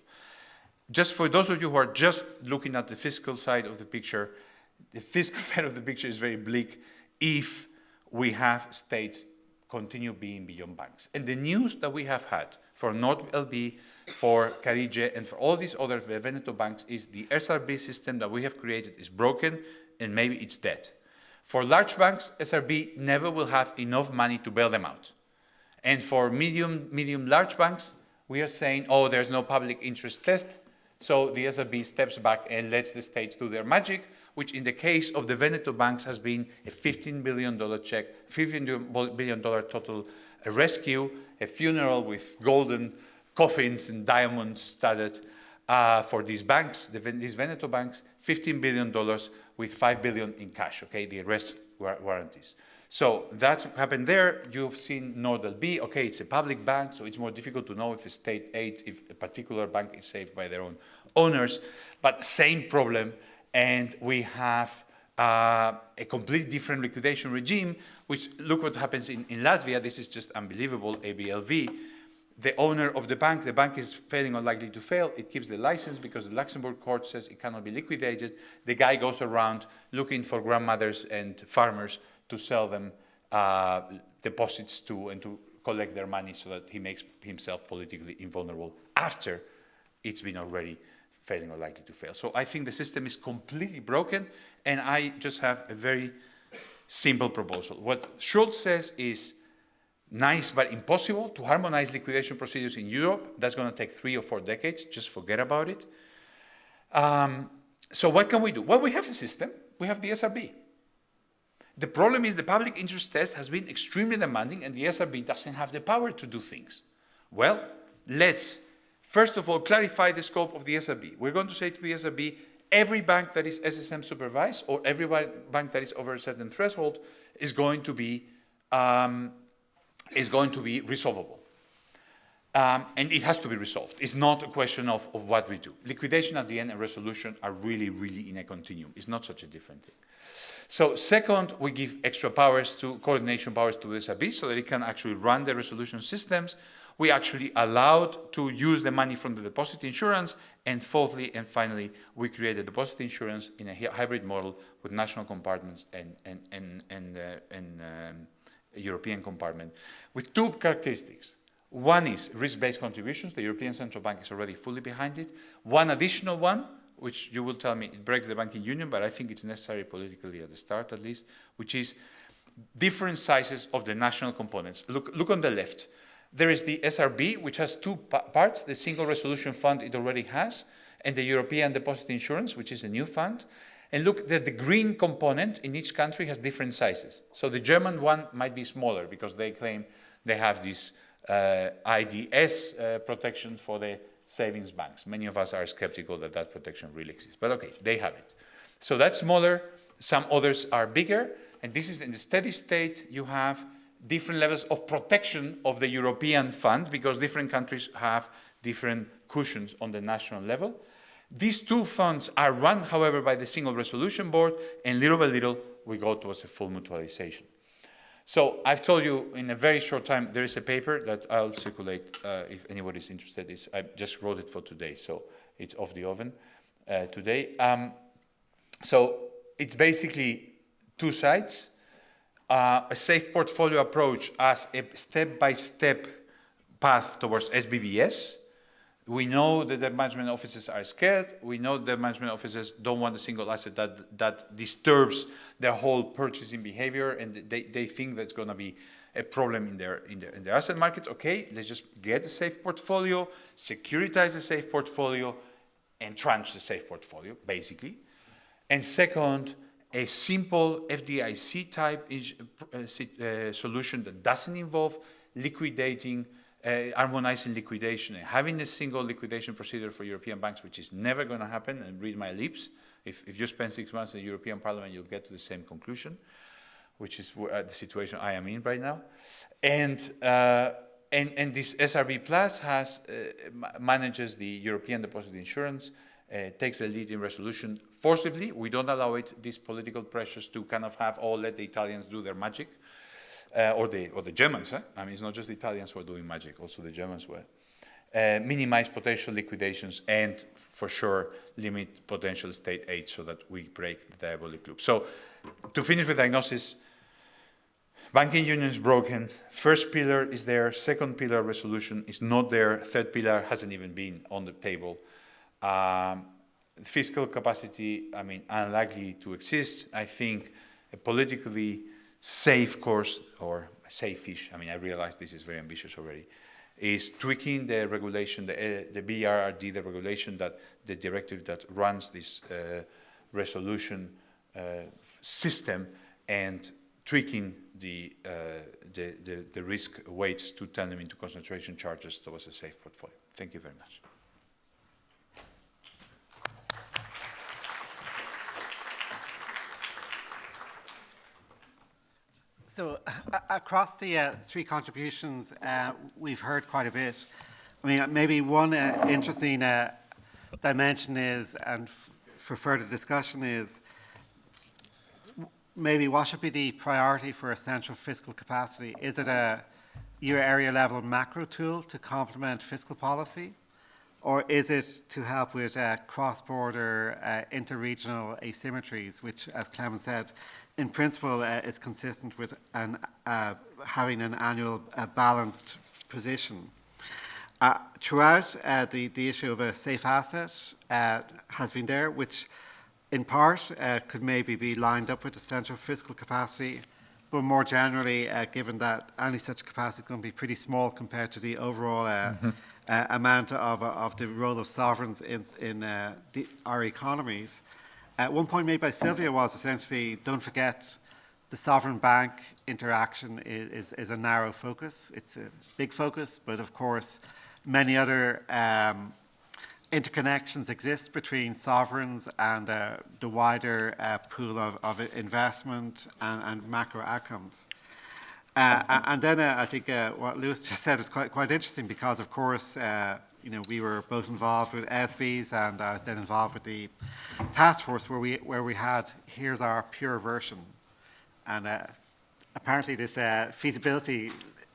Just for those of you who are just looking at the fiscal side of the picture, the fiscal [LAUGHS] side of the picture is very bleak if we have states continue being beyond banks. And the news that we have had for NordLB, for Carige, and for all these other Veneto banks is the SRB system that we have created is broken and maybe it's dead. For large banks, SRB never will have enough money to bail them out. And for medium, medium large banks, we are saying, oh, there's no public interest test, so the SRB steps back and lets the states do their magic, which in the case of the Veneto banks has been a $15 billion check, $15 billion total rescue, a funeral with golden coffins and diamonds studded uh, for these banks, the, these Veneto banks, $15 billion with 5 billion in cash, okay, the rest were warranties. So that happened there. You've seen NordLB. Okay, it's a public bank, so it's more difficult to know if a state aid, if a particular bank is saved by their own owners. But same problem, and we have uh, a completely different liquidation regime, which look what happens in, in Latvia. This is just unbelievable, ABLV. The owner of the bank, the bank is failing or likely to fail. It keeps the license because the Luxembourg court says it cannot be liquidated. The guy goes around looking for grandmothers and farmers to sell them uh, deposits to and to collect their money so that he makes himself politically invulnerable after it's been already failing or likely to fail. So I think the system is completely broken and I just have a very simple proposal. What Scholz says is nice but impossible to harmonize liquidation procedures in Europe. That's going to take three or four decades. Just forget about it. Um, so what can we do? Well, we have a system. We have the SRB. The problem is the public interest test has been extremely demanding and the SRB doesn't have the power to do things. Well, let's first of all clarify the scope of the SRB. We're going to say to the SRB, every bank that is SSM supervised or every bank that is over a certain threshold is going to be, um, is going to be resolvable. Um, and it has to be resolved. It's not a question of, of what we do. Liquidation at the end and resolution are really, really in a continuum. It's not such a different thing. So second, we give extra powers to coordination powers to the SRB so that it can actually run the resolution systems. We actually allowed to use the money from the deposit insurance. And fourthly and finally, we created deposit insurance in a hybrid model with national compartments and, and, and, and, uh, and um, European compartment with two characteristics. One is risk-based contributions. The European Central Bank is already fully behind it. One additional one, which you will tell me it breaks the banking union, but I think it's necessary politically at the start at least, which is different sizes of the national components. Look, look on the left. There is the SRB, which has two parts, the Single Resolution Fund it already has, and the European Deposit Insurance, which is a new fund. And look that the green component in each country has different sizes. So the German one might be smaller because they claim they have this uh, IPS uh, protection for the savings banks. Many of us are skeptical that that protection really exists, but okay, they have it. So that's smaller, some others are bigger, and this is in the steady state, you have different levels of protection of the European fund because different countries have different cushions on the national level. These two funds are run, however, by the Single Resolution Board, and little by little, we go towards a full mutualization. So I've told you in a very short time, there is a paper that I'll circulate uh, if anybody is interested. It's, I just wrote it for today, so it's off the oven uh, today. Um, so it's basically two sides, uh, a safe portfolio approach as a step-by-step -step path towards SBBS, we know that the management offices are scared. We know the management offices don't want a single asset that, that disturbs their whole purchasing behavior and they, they think that's going to be a problem in their, in, their, in their asset markets. Okay, let's just get a safe portfolio, securitize the safe portfolio, and tranche the safe portfolio, basically. And second, a simple FDIC type uh, uh, solution that doesn't involve liquidating uh, harmonizing liquidation and having a single liquidation procedure for European banks, which is never going to happen, and read my lips. If, if you spend six months in the European Parliament, you'll get to the same conclusion, which is uh, the situation I am in right now. And, uh, and, and this SRB Plus has, uh, manages the European Deposit Insurance, uh, takes the lead in resolution forcibly. We don't allow it, these political pressures to kind of have, oh, let the Italians do their magic uh, or, the, or the Germans, eh? I mean, it's not just the Italians who are doing magic, also the Germans were. Uh, minimize potential liquidations and for sure limit potential state aid so that we break the diabolic loop. So to finish with diagnosis, banking union is broken. First pillar is there. Second pillar resolution is not there. Third pillar hasn't even been on the table. Um, fiscal capacity, I mean, unlikely to exist. I think a politically safe course, or safe-ish, I mean, I realize this is very ambitious already, is tweaking the regulation, the, uh, the BRRD, the regulation that, the directive that runs this uh, resolution uh, system and tweaking the, the, the, the risk weights to turn them into concentration charges towards a safe portfolio. Thank you very much. So a- across the uh, three contributions, uh, we've heard quite a bit. I mean, uh, maybe one uh, interesting uh, dimension is, and for further discussion is, maybe what should be the priority for essential fiscal capacity? Is it a euro area level macro tool to complement fiscal policy? Or is it to help with uh, cross-border, uh, interregional asymmetries, which, as Clement said, in principle uh, is consistent with an, uh, having an annual uh, balanced position? Uh, throughout, uh, the, the issue of a safe asset uh, has been there, which in part uh, could maybe be lined up with the central fiscal capacity, but more generally, uh, given that any such capacity is going to be pretty small compared to the overall uh, uh, amount of, of the role of sovereigns in, in uh, the, our economies. Uh, one point made by Sylvia was essentially, don't forget, the sovereign bank interaction is, is, is a narrow focus. It's a big focus, but of course, many other um, interconnections exist between sovereigns and uh, the wider uh, pool of, of investment and, and macro outcomes. Uh, and then uh, I think uh, what Luis [LAUGHS] just said was quite, quite interesting because, of course, uh, you know, we were both involved with ESBies and I was then involved with the task force where we, where we had, here's our pure version. And uh, apparently this uh, feasibility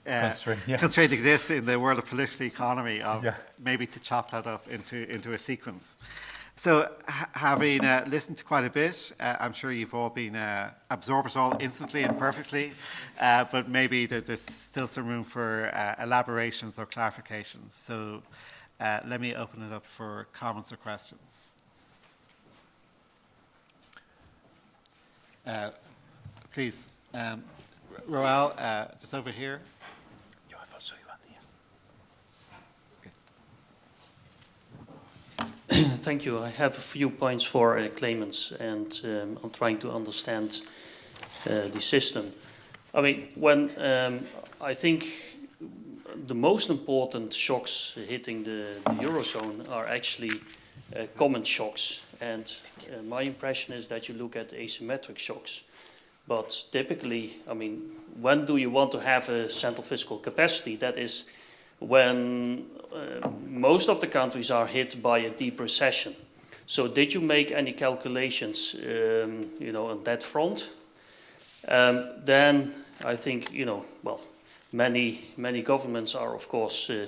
uh, Constraint, yeah. constraint exists in the world of political economy of Yeah. maybe to chop that up into, into a sequence. So ha- having uh, listened to quite a bit, uh, I'm sure you've all been uh, absorbed it all instantly and perfectly, uh, but maybe there, there's still some room for uh, elaborations or clarifications. So uh, let me open it up for comments or questions. Uh, please, um, Roel, uh, just over here. [CLEARS THROAT] Thank you. I have a few points for uh, Clemens, and um, I'm trying to understand uh, the system. I mean, when um, I think the most important shocks hitting the, the eurozone are actually uh, common shocks, and uh, my impression is that you look at asymmetric shocks. But typically, I mean, when do you want to have a central fiscal capacity? That is when uh, most of the countries are hit by a deep recession. So did you make any calculations, um, you know, on that front? Um, then I think, you know, well, many, many governments are, of course, uh,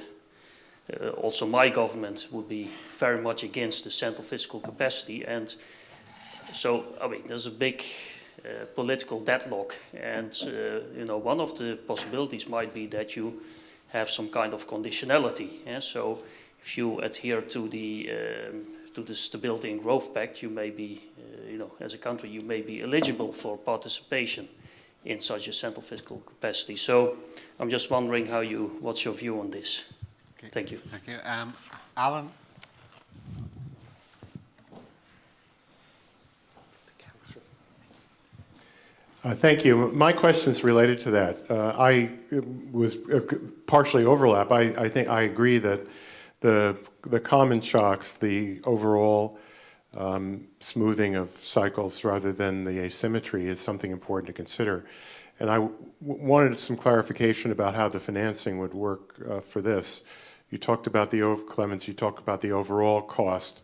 uh, also my government would be very much against the central fiscal capacity. And so, I mean, there's a big uh, political deadlock. And, uh, you know, one of the possibilities might be that you have some kind of conditionality. Yeah? So if you adhere to the, um, to the Stability and Growth Pact, you may be, uh, you know, as a country, you may be eligible for participation in such a central fiscal capacity. So I'm just wondering how you, what's your view on this? Okay. Thank you. Thank you. Um, Alan? Uh, Thank you. My question is related to that. Uh, I was uh, partially overlap. I, I think I agree that the the common shocks, the overall um, smoothing of cycles rather than the asymmetry, is something important to consider. And I wanted some clarification about how the financing would work uh, for this. You talked about the Clemens. You talked about the overall cost.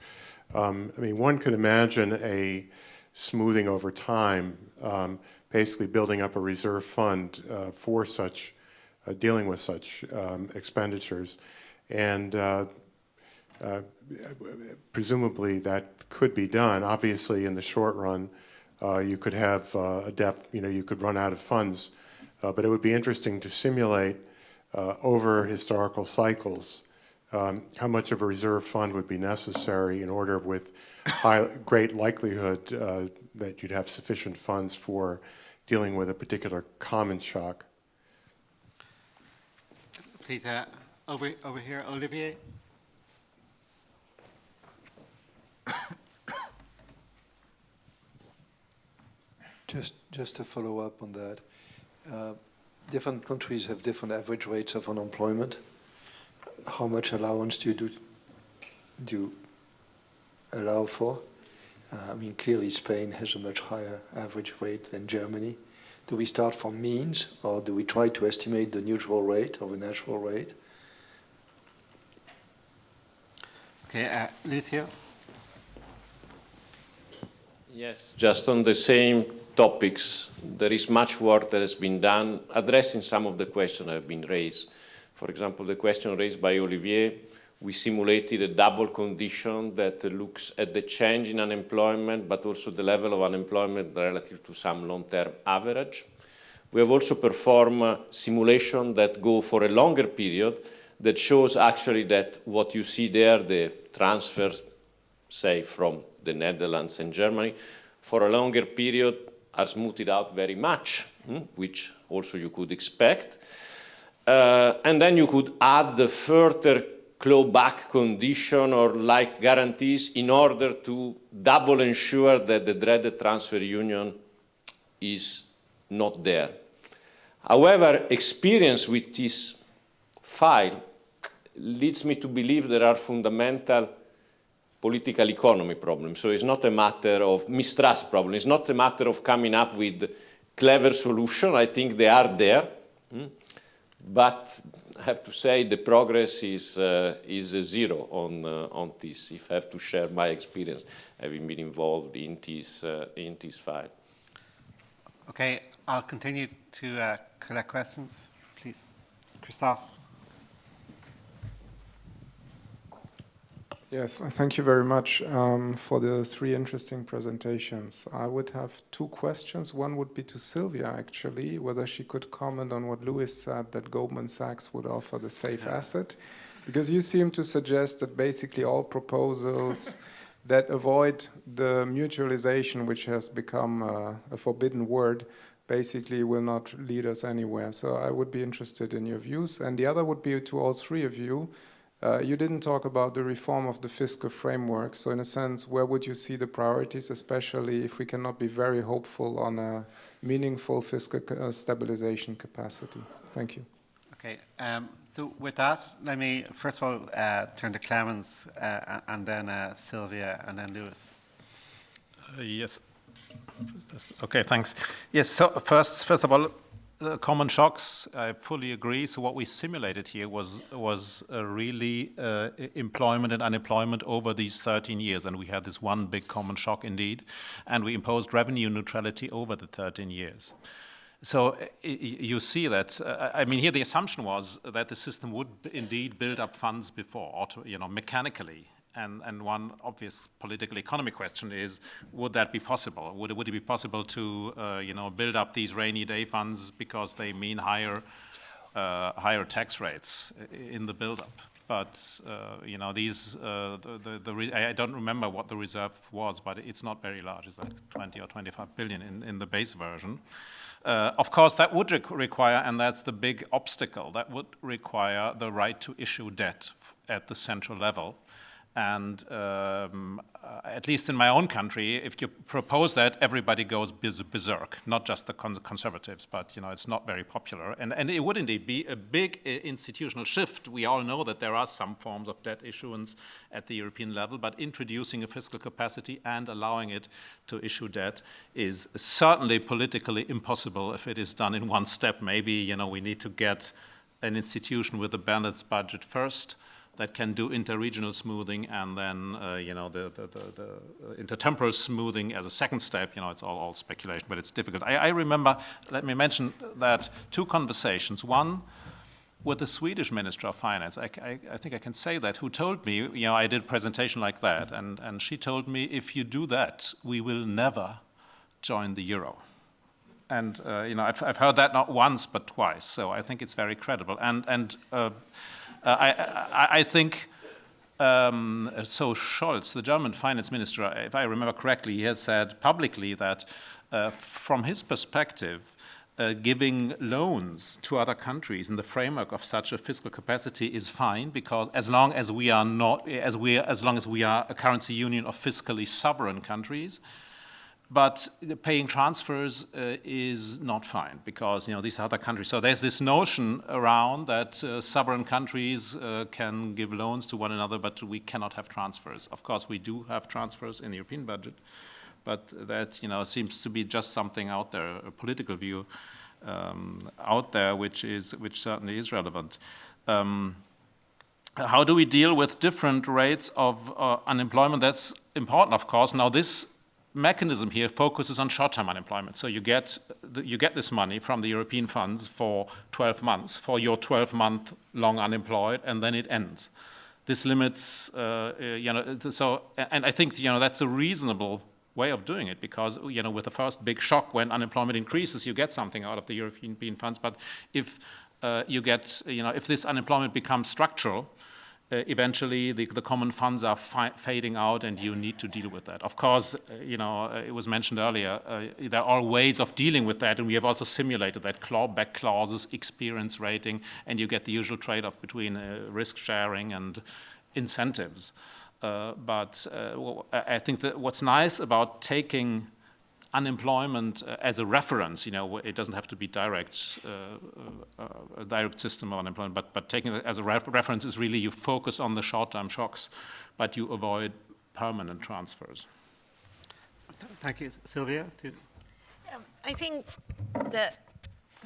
Um, I mean, one could imagine a smoothing over time, um, basically building up a reserve fund uh, for such, uh, dealing with such um, expenditures. And presumably that could be done. Obviously, in the short run, uh, you could have uh, a depth, you know, you could run out of funds Uh, but it would be interesting to simulate uh, over historical cycles um, how much of a reserve fund would be necessary in order with high, great likelihood uh, that you'd have sufficient funds for dealing with a particular common shock. Please, uh, over, over here, Olivier. Just, just to follow up on that, uh, different countries have different average rates of unemployment. How much allowance do you do, do you allow for? Uh, I mean, clearly Spain has a much higher average rate than Germany. Do we start from means, or do we try to estimate the neutral rate or the natural rate? Okay, uh, Lucio. Yes, just on the same topics, there is much work that has been done addressing some of the questions that have been raised. For example, the question raised by Olivier, we simulated a double condition that looks at the change in unemployment, but also the level of unemployment relative to some long-term average. We have also performed simulation that go for a longer period that shows actually that what you see there, the transfers, say, from the Netherlands and Germany, for a longer period are smoothed out very much, hmm, which also you could expect. Uh, and then you could add the further clawback condition or like guarantees in order to double ensure that the dreaded transfer union is not there. However, experience with this file leads me to believe there are fundamental political economy problem. So it's not a matter of mistrust problem. It's not a matter of coming up with clever solution. I think they are there. Hmm? But I have to say the progress is, uh, is zero on, uh, on this, if I have to share my experience having been involved in this, uh, in this file. Okay, I'll continue to uh, collect questions, please. Christophe. Yes, thank you very much um, for the three interesting presentations. I would have two questions. One would be to Sylvia, actually, whether she could comment on what Luis said, that Goldman Sachs would offer the safe yeah. asset. Because you seem to suggest that basically all proposals [LAUGHS] that avoid the mutualization, which has become uh, a forbidden word, basically will not lead us anywhere. So I would be interested in your views. And the other would be to all three of you, uh, you didn't talk about the reform of the fiscal framework. So in a sense, where would you see the priorities, especially if we cannot be very hopeful on a meaningful fiscal uh, stabilization capacity? Thank you. Okay, um, so with that, let me first of all uh, turn to Clemens uh, and then uh, Sylvia and then Luis. Uh, yes. Okay, thanks. Yes, so first, first of all, the common shocks, I fully agree. So what we simulated here was was really uh, employment and unemployment over these 13 years, and we had this one big common shock indeed, and we imposed revenue neutrality over the 13 years. So you see that, uh, I mean, here the assumption was that the system would indeed build up funds before, you know, mechanically, and, and one obvious political economy question is, would that be possible? Would it, would it be possible to, uh, you know, build up these rainy day funds because they mean higher, uh, higher tax rates in the buildup? But, uh, you know, these, uh, the, the, the I don't remember what the reserve was, but it's not very large. It's like 20 or 25 billion in, in the base version. Uh, of course, that would require, and that's the big obstacle, that would require the right to issue debt at the central level. And um, uh, at least in my own country, if you propose that, everybody goes berserk, not just the conservatives, but you know, it's not very popular. And, and it would indeed be a big uh, institutional shift. We all know that there are some forms of debt issuance at the European level, but introducing a fiscal capacity and allowing it to issue debt is certainly politically impossible if it is done in one step. Maybe you know, we need to get an institution with a balanced budget first, that can do interregional smoothing and then, uh, you know, the, the, the, the, intertemporal smoothing as a second step. You know, it's all, all speculation, but it's difficult. I, I remember, let me mention that two conversations. One with the Swedish Minister of Finance, I, I, I, think I can say that, who told me, you know, I did a presentation like that, and, and she told me, if you do that, we will never join the euro. and uh, you know, I've, I've heard that not once but twice, so I think it's very credible. And, and uh, uh I, I, I, think, um, so Scholz, the German finance minister, if I remember correctly, he has said publicly that uh, from his perspective, uh, giving loans to other countries in the framework of such a fiscal capacity is fine because as long as we are not as we as long as we are a currency union of fiscally sovereign countries but paying transfers uh, is not fine because you know these other countries so there's this notion around that uh, sovereign countries uh, can give loans to one another but we cannot have transfers of course we do have transfers in the european budget but that you know seems to be just something out there, a political view um, out there, which is which certainly is relevant. Um, how do we deal with different rates of uh, unemployment? That's important, of course. Now this mechanism here focuses on short-term unemployment. So you get the, you get this money from the European funds for 12 months for your 12-month long unemployed, and then it ends. This limits, uh, uh you know, so and I think you know that's a reasonable way of doing it because you know with the first big shock when unemployment increases you get something out of the European funds but if uh, you get you know if this unemployment becomes structural eventually the, the, common funds are fading out and you need to deal with that. Of course, uh, you know, uh, it was mentioned earlier, uh, there are ways of dealing with that and we have also simulated that clawback clauses, experience rating, and you get the usual trade-off between uh, risk sharing and incentives. Uh, but uh, I think that what's nice about taking unemployment uh, as a reference, you know, it doesn't have to be direct, uh, uh, a direct system of unemployment, but, but taking it as a ref reference is really you focus on the short-term shocks, but you avoid permanent transfers. Thank you. Sylvia? Um, I think the,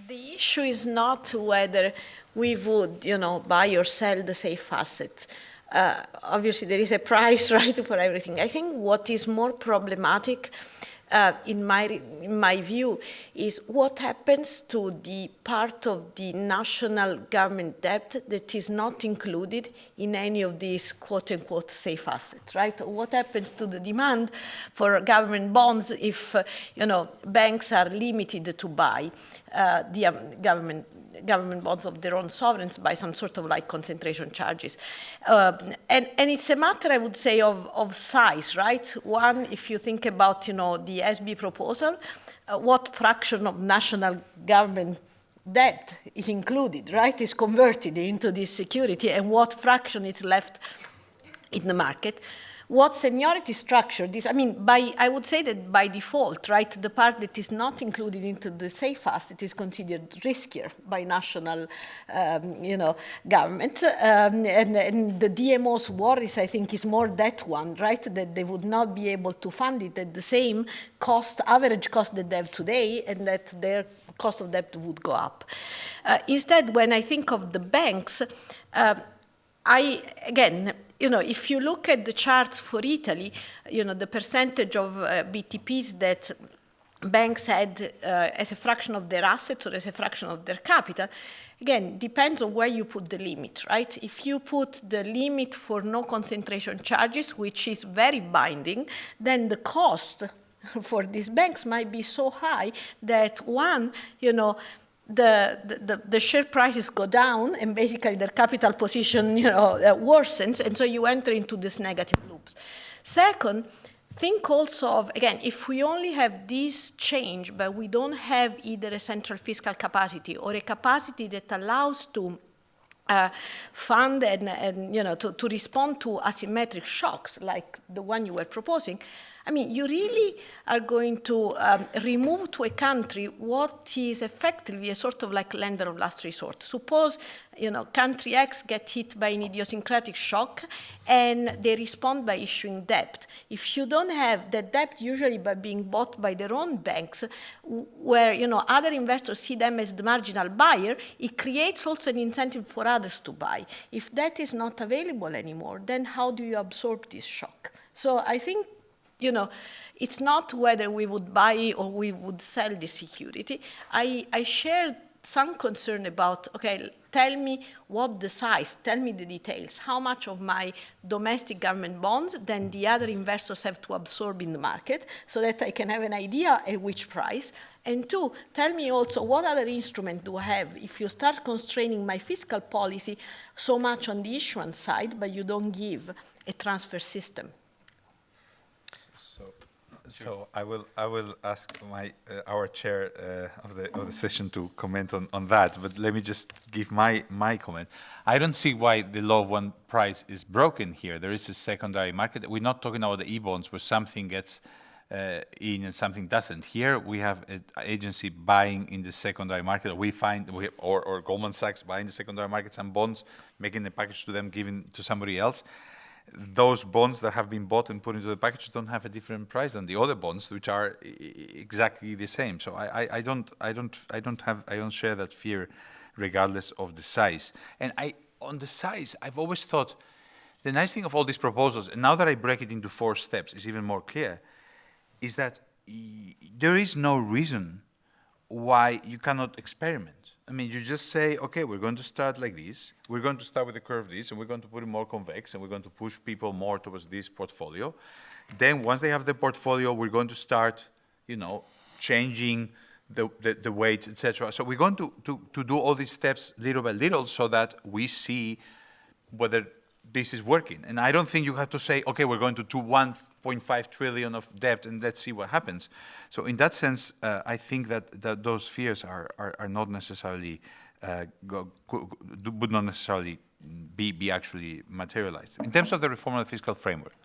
the issue is not whether we would, you know, buy or sell the safe asset uh, obviously there is a [LAUGHS] price right for everything. I think what is more problematic uh, in, my, in my view, is what happens to the part of the national government debt that is not included in any of these quote-unquote safe assets, right? What happens to the demand for government bonds if, uh, you know, banks are limited to buy uh, the um, government government bonds of their own sovereigns by some sort of like concentration charges. Uh, and, and it's a matter, I would say, of, of size, right? One, if you think about, you know, the SB proposal, uh, what fraction of national government debt is included, right, is converted into this security and what fraction is left in the market what seniority structure this, I mean, by, I would say that by default, right, the part that is not included into the safe asset is considered riskier by national, um, you know, government. Um, and, and, the DMO's worries, I think, is more that one, right, that they would not be able to fund it at the same cost, average cost that they have today, and that their cost of debt would go up. Uh, instead, when I think of the banks, uh, I, again, you know, if you look at the charts for Italy, you know, the percentage of uh, BTPs that banks had uh, as a fraction of their assets or as a fraction of their capital, again, depends on where you put the limit, right? If you put the limit for no concentration charges, which is very binding, then the cost [LAUGHS] for these banks might be so high that one, you know, the, the, the, share prices go down and basically their capital position you know, uh, worsens and so you enter into these negative loops. Second, think also of, again, if we only have this change but we don't have either a central fiscal capacity or a capacity that allows to uh, fund and, and, you know, to, to respond to asymmetric shocks like the one you were proposing, I mean, you really are going to um, remove to a country what is effectively a sort of like lender of last resort. Suppose, you know, country X get hit by an idiosyncratic shock and they respond by issuing debt. If you don't have that debt usually by being bought by their own banks, where, you know, other investors see them as the marginal buyer, it creates also an incentive for others to buy. If that is not available anymore, then how do you absorb this shock? So I think you know, it's not whether we would buy or we would sell the security. I, I share some concern about, okay, tell me what the size, tell me the details, how much of my domestic government bonds then the other investors have to absorb in the market so that I can have an idea at which price. And two, tell me also what other instrument do I have if you start constraining my fiscal policy so much on the issuance side, but you don't give a transfer system. So I will I will ask my uh, our chair uh, of the of the session to comment on, on that. But let me just give my my comment. I don't see why the law of one price is broken here. There is a secondary market. We're not talking about the e-bonds where something gets uh, in and something doesn't. Here we have an agency buying in the secondary market. We find we or or Goldman Sachs buying the secondary market some bonds, making the package to them, giving to somebody else those bonds that have been bought and put into the package don't have a different price than the other bonds, which are exactly the same. So I, I, I, don't, I don't, I don't have, I don't share that fear, regardless of the size. And I, on the size, I've always thought the nice thing of all these proposals, and now that I break it into four steps, is even more clear, is that there is no reason why you cannot experiment. I mean, you just say, okay, we're going to start like this. We're going to start with the curve this, and we're going to put it more convex, and we're going to push people more towards this portfolio. Then once they have the portfolio, we're going to start, you know, changing the, the, the weights, etc. So we're going to, to, to do all these steps little by little so that we see whether this is working. And I don't think you have to say, okay, we're going to do 1.5 trillion of debt and let's see what happens. So in that sense, uh, I think that, that those fears are, are, are not necessarily, uh, go, go, would not necessarily be, be actually materialized. In terms of the reform of the fiscal framework,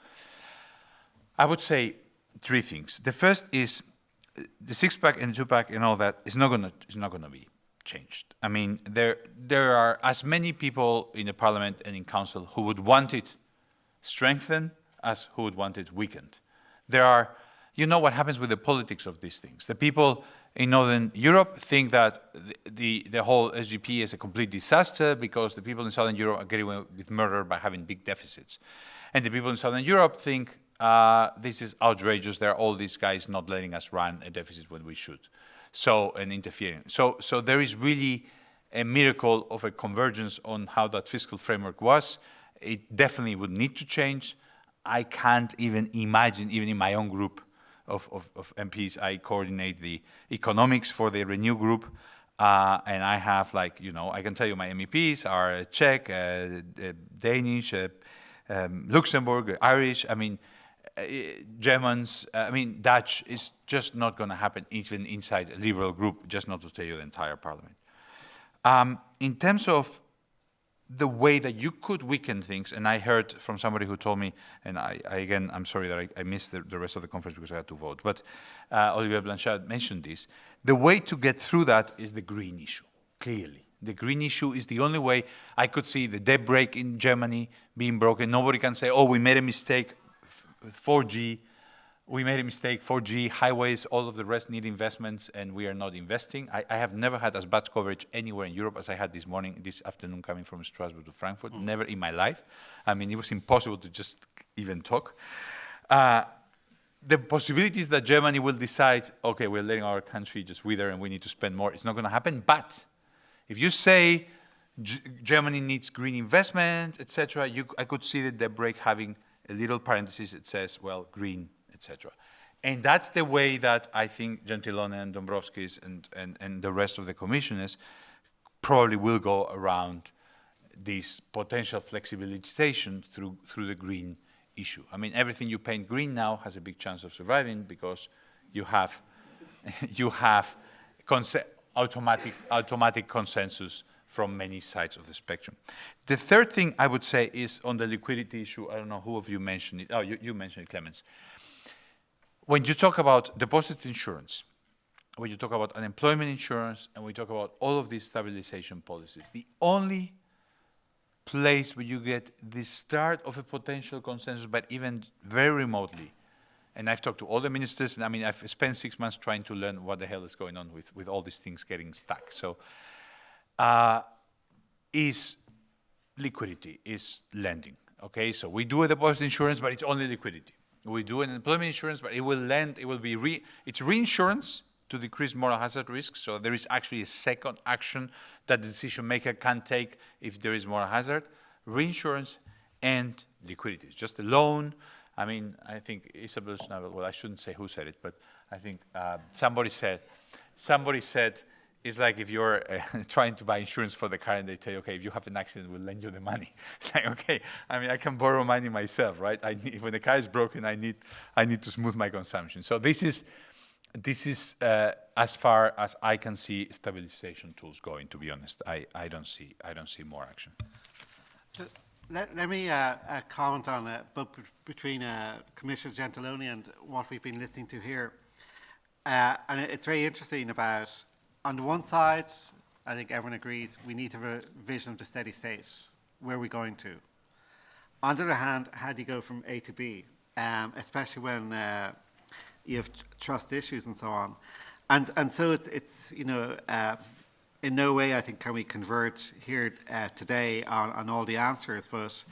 I would say three things. The first is uh, the six-pack and two-pack and all that is not going to is not going to be changed. I mean, there, there are as many people in the parliament and in council who would want it strengthened as who would want it weakened. There are, you know what happens with the politics of these things. The people in Northern Europe think that the, the, the whole SGP is a complete disaster because the people in Southern Europe are getting away with murder by having big deficits. And the people in Southern Europe think uh, this is outrageous. There are all these guys not letting us run a deficit when we should so and interfering. So, so there is really a miracle of a convergence on how that fiscal framework was. It definitely would need to change. I can't even imagine, even in my own group of, of, of MPs, I coordinate the economics for the Renew group. Uh, and I have like, you know, I can tell you my MEPs are Czech, uh, Danish, uh, um, Luxembourg, Irish. I mean, Germans, uh, I mean, Dutch is just not going to happen even inside a liberal group, just not to tell you the entire parliament. Um, in terms of the way that you could weaken things, and I heard from somebody who told me, and I, I again, I'm sorry that I, I missed the, the, rest of the conference because I had to vote, but uh, Olivier Blanchard mentioned this. The way to get through that is the green issue, clearly. The green issue is the only way I could see the debt brake in Germany being broken. Nobody can say, oh, we made a mistake, 4G, we made a mistake, 4G, highways, all of the rest need investments, and we are not investing. I, I, have never had as bad coverage anywhere in Europe as I had this morning, this afternoon coming from Strasbourg to Frankfurt, mm. never in my life. I mean, it was impossible to just even talk. Uh, the possibilities that Germany will decide, okay, we're letting our country just wither and we need to spend more, it's not going to happen. But if you say G Germany needs green investment, etc., I could see the debt brake having a little parenthesis it says, well, green, etc. And that's the way that I think Gentiloni and Dombrovskis and, and, and the rest of the commissioners probably will go around this potential flexibilization through, through the green issue. I mean, everything you paint green now has a big chance of surviving because you have, [LAUGHS] you have automatic, automatic consensus from many sides of the spectrum. The third thing I would say is on the liquidity issue. I don't know who of you mentioned it. Oh, you, you mentioned it, Clemens. When you talk about deposit insurance, when you talk about unemployment insurance, and we talk about all of these stabilization policies, the only place where you get the start of a potential consensus, but even very remotely, and I've talked to all the ministers, and I mean, I've spent six months trying to learn what the hell is going on with, with all these things getting stuck. So uh, is liquidity, is lending. Okay, so we do a deposit insurance, but it's only liquidity. We do an employment insurance, but it will lend, it will be re, it's reinsurance to decrease moral hazard risk. So there is actually a second action that the decision maker can take if there is moral hazard, reinsurance and liquidity. Just a loan. I mean, I think Isabel Schnabel, well, I shouldn't say who said it, but I think uh, somebody said, somebody said, it's like if you're uh, [LAUGHS] trying to buy insurance for the car and they tell you, okay, if you have an accident, we'll lend you the money. [LAUGHS] It's like, okay, I mean, I can borrow money myself, right? I need, when the car is broken, I need, I need to smooth my consumption. So this is, this is uh, as far as I can see stabilization tools going, to be honest. I, I, don't, see, I don't see more action. So let, let me uh, uh, comment on uh, both between uh, Commissioner Gentiloni and what we've been listening to here. And it's very interesting about, on the one side, I think everyone agrees we need to have a vision of the steady state. Where are we going to? On the other hand, how do you go from A to B? Um, especially when uh, you have trust issues and so on. And, and so it's, it's you know, uh, in no way, I think, can we converge here uh, today on, on all the answers, but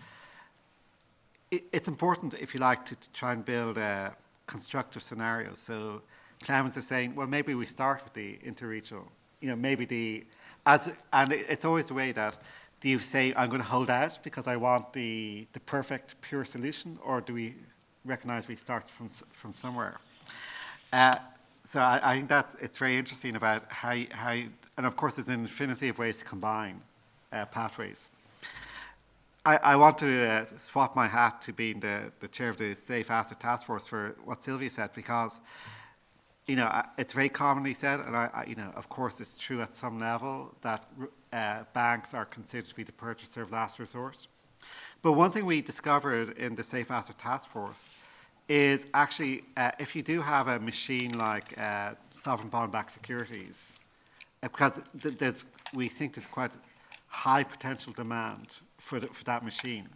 it, it's important, if you like, to, to try and build a constructive scenario. So Clemens is saying, well, maybe we start with the interregional. You know, maybe the, as, and it's always the way that, do you say, I'm going to hold out because I want the, the perfect, pure solution, or do we recognize we start from, from somewhere? Uh, so I, I, think that it's very interesting about how, how and of course there's an infinity of ways to combine uh, pathways. I, I, want to uh, swap my hat to being the, the, chair of the Safe Asset Task Force for what Sylvia said because, you know, it's very commonly said, and I, I you know, of course it's true at some level that uh, banks are considered to be the purchaser of last resort. But one thing we discovered in the Safe Asset Task Force is actually uh, if you do have a machine like uh, sovereign bond-backed securities, uh, because th there's, we think there's quite high potential demand for, the, for that machine.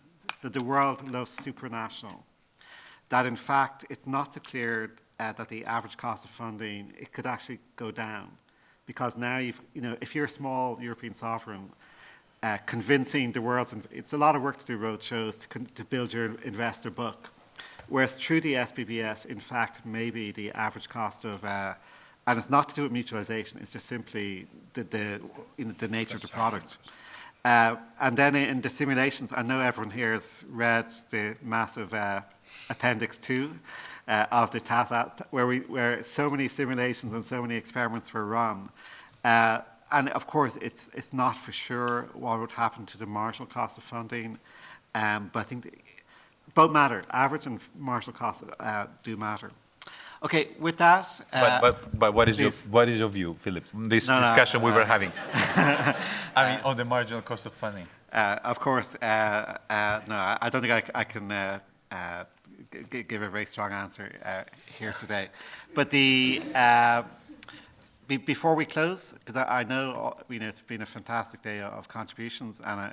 So the world loves supranational. That in fact, it's not so clear uh, that the average cost of funding, it could actually go down. Because now, you've, you know, if you're a small European sovereign, uh, convincing the world, it's a lot of work to do road shows to, to build your investor book. Whereas through the SBBS, in fact, maybe the average cost of uh, and it's not to do with mutualization, it's just simply the, the, you know, the nature of the product. Uh, and then in the simulations, I know everyone here has read the massive uh, Appendix 2 uh, of the TASAT, where, we, where so many simulations and so many experiments were run. Uh, and of course, it's, it's not for sure what would happen to the marginal cost of funding, um, but I think both matter. Average and marginal costs uh, do matter. Okay, with that. Uh, but, but, but what, is your, what is your view, Philip? This no, discussion no, we were having. [LAUGHS] I mean, on the marginal cost of funding. Uh, of course, uh, uh no, I don't think I, I can uh, uh, give a very strong answer here today. But the be, before we close, because I, I, know you know it's been a fantastic day of contributions, and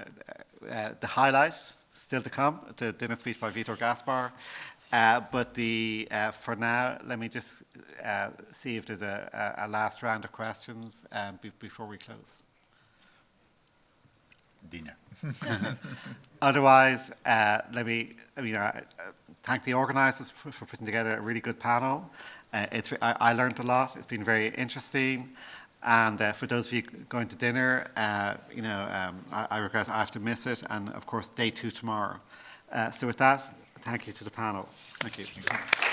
the highlight still to come, the dinner speech by Vitor Gaspar, uh, but the, uh, for now, let me just uh, see if there's a, a, last round of questions um, be before we close. Dinner. [LAUGHS] Otherwise, uh, let me I mean, uh, thank the organisers for, for, putting together a really good panel. Uh, it's, I, I, learned a lot. It's been very interesting. And uh, for those of you going to dinner, uh, you know, um, I, I, regret I have to miss it. And of course, day two tomorrow. so with that, Thank you to the panel. Thank you.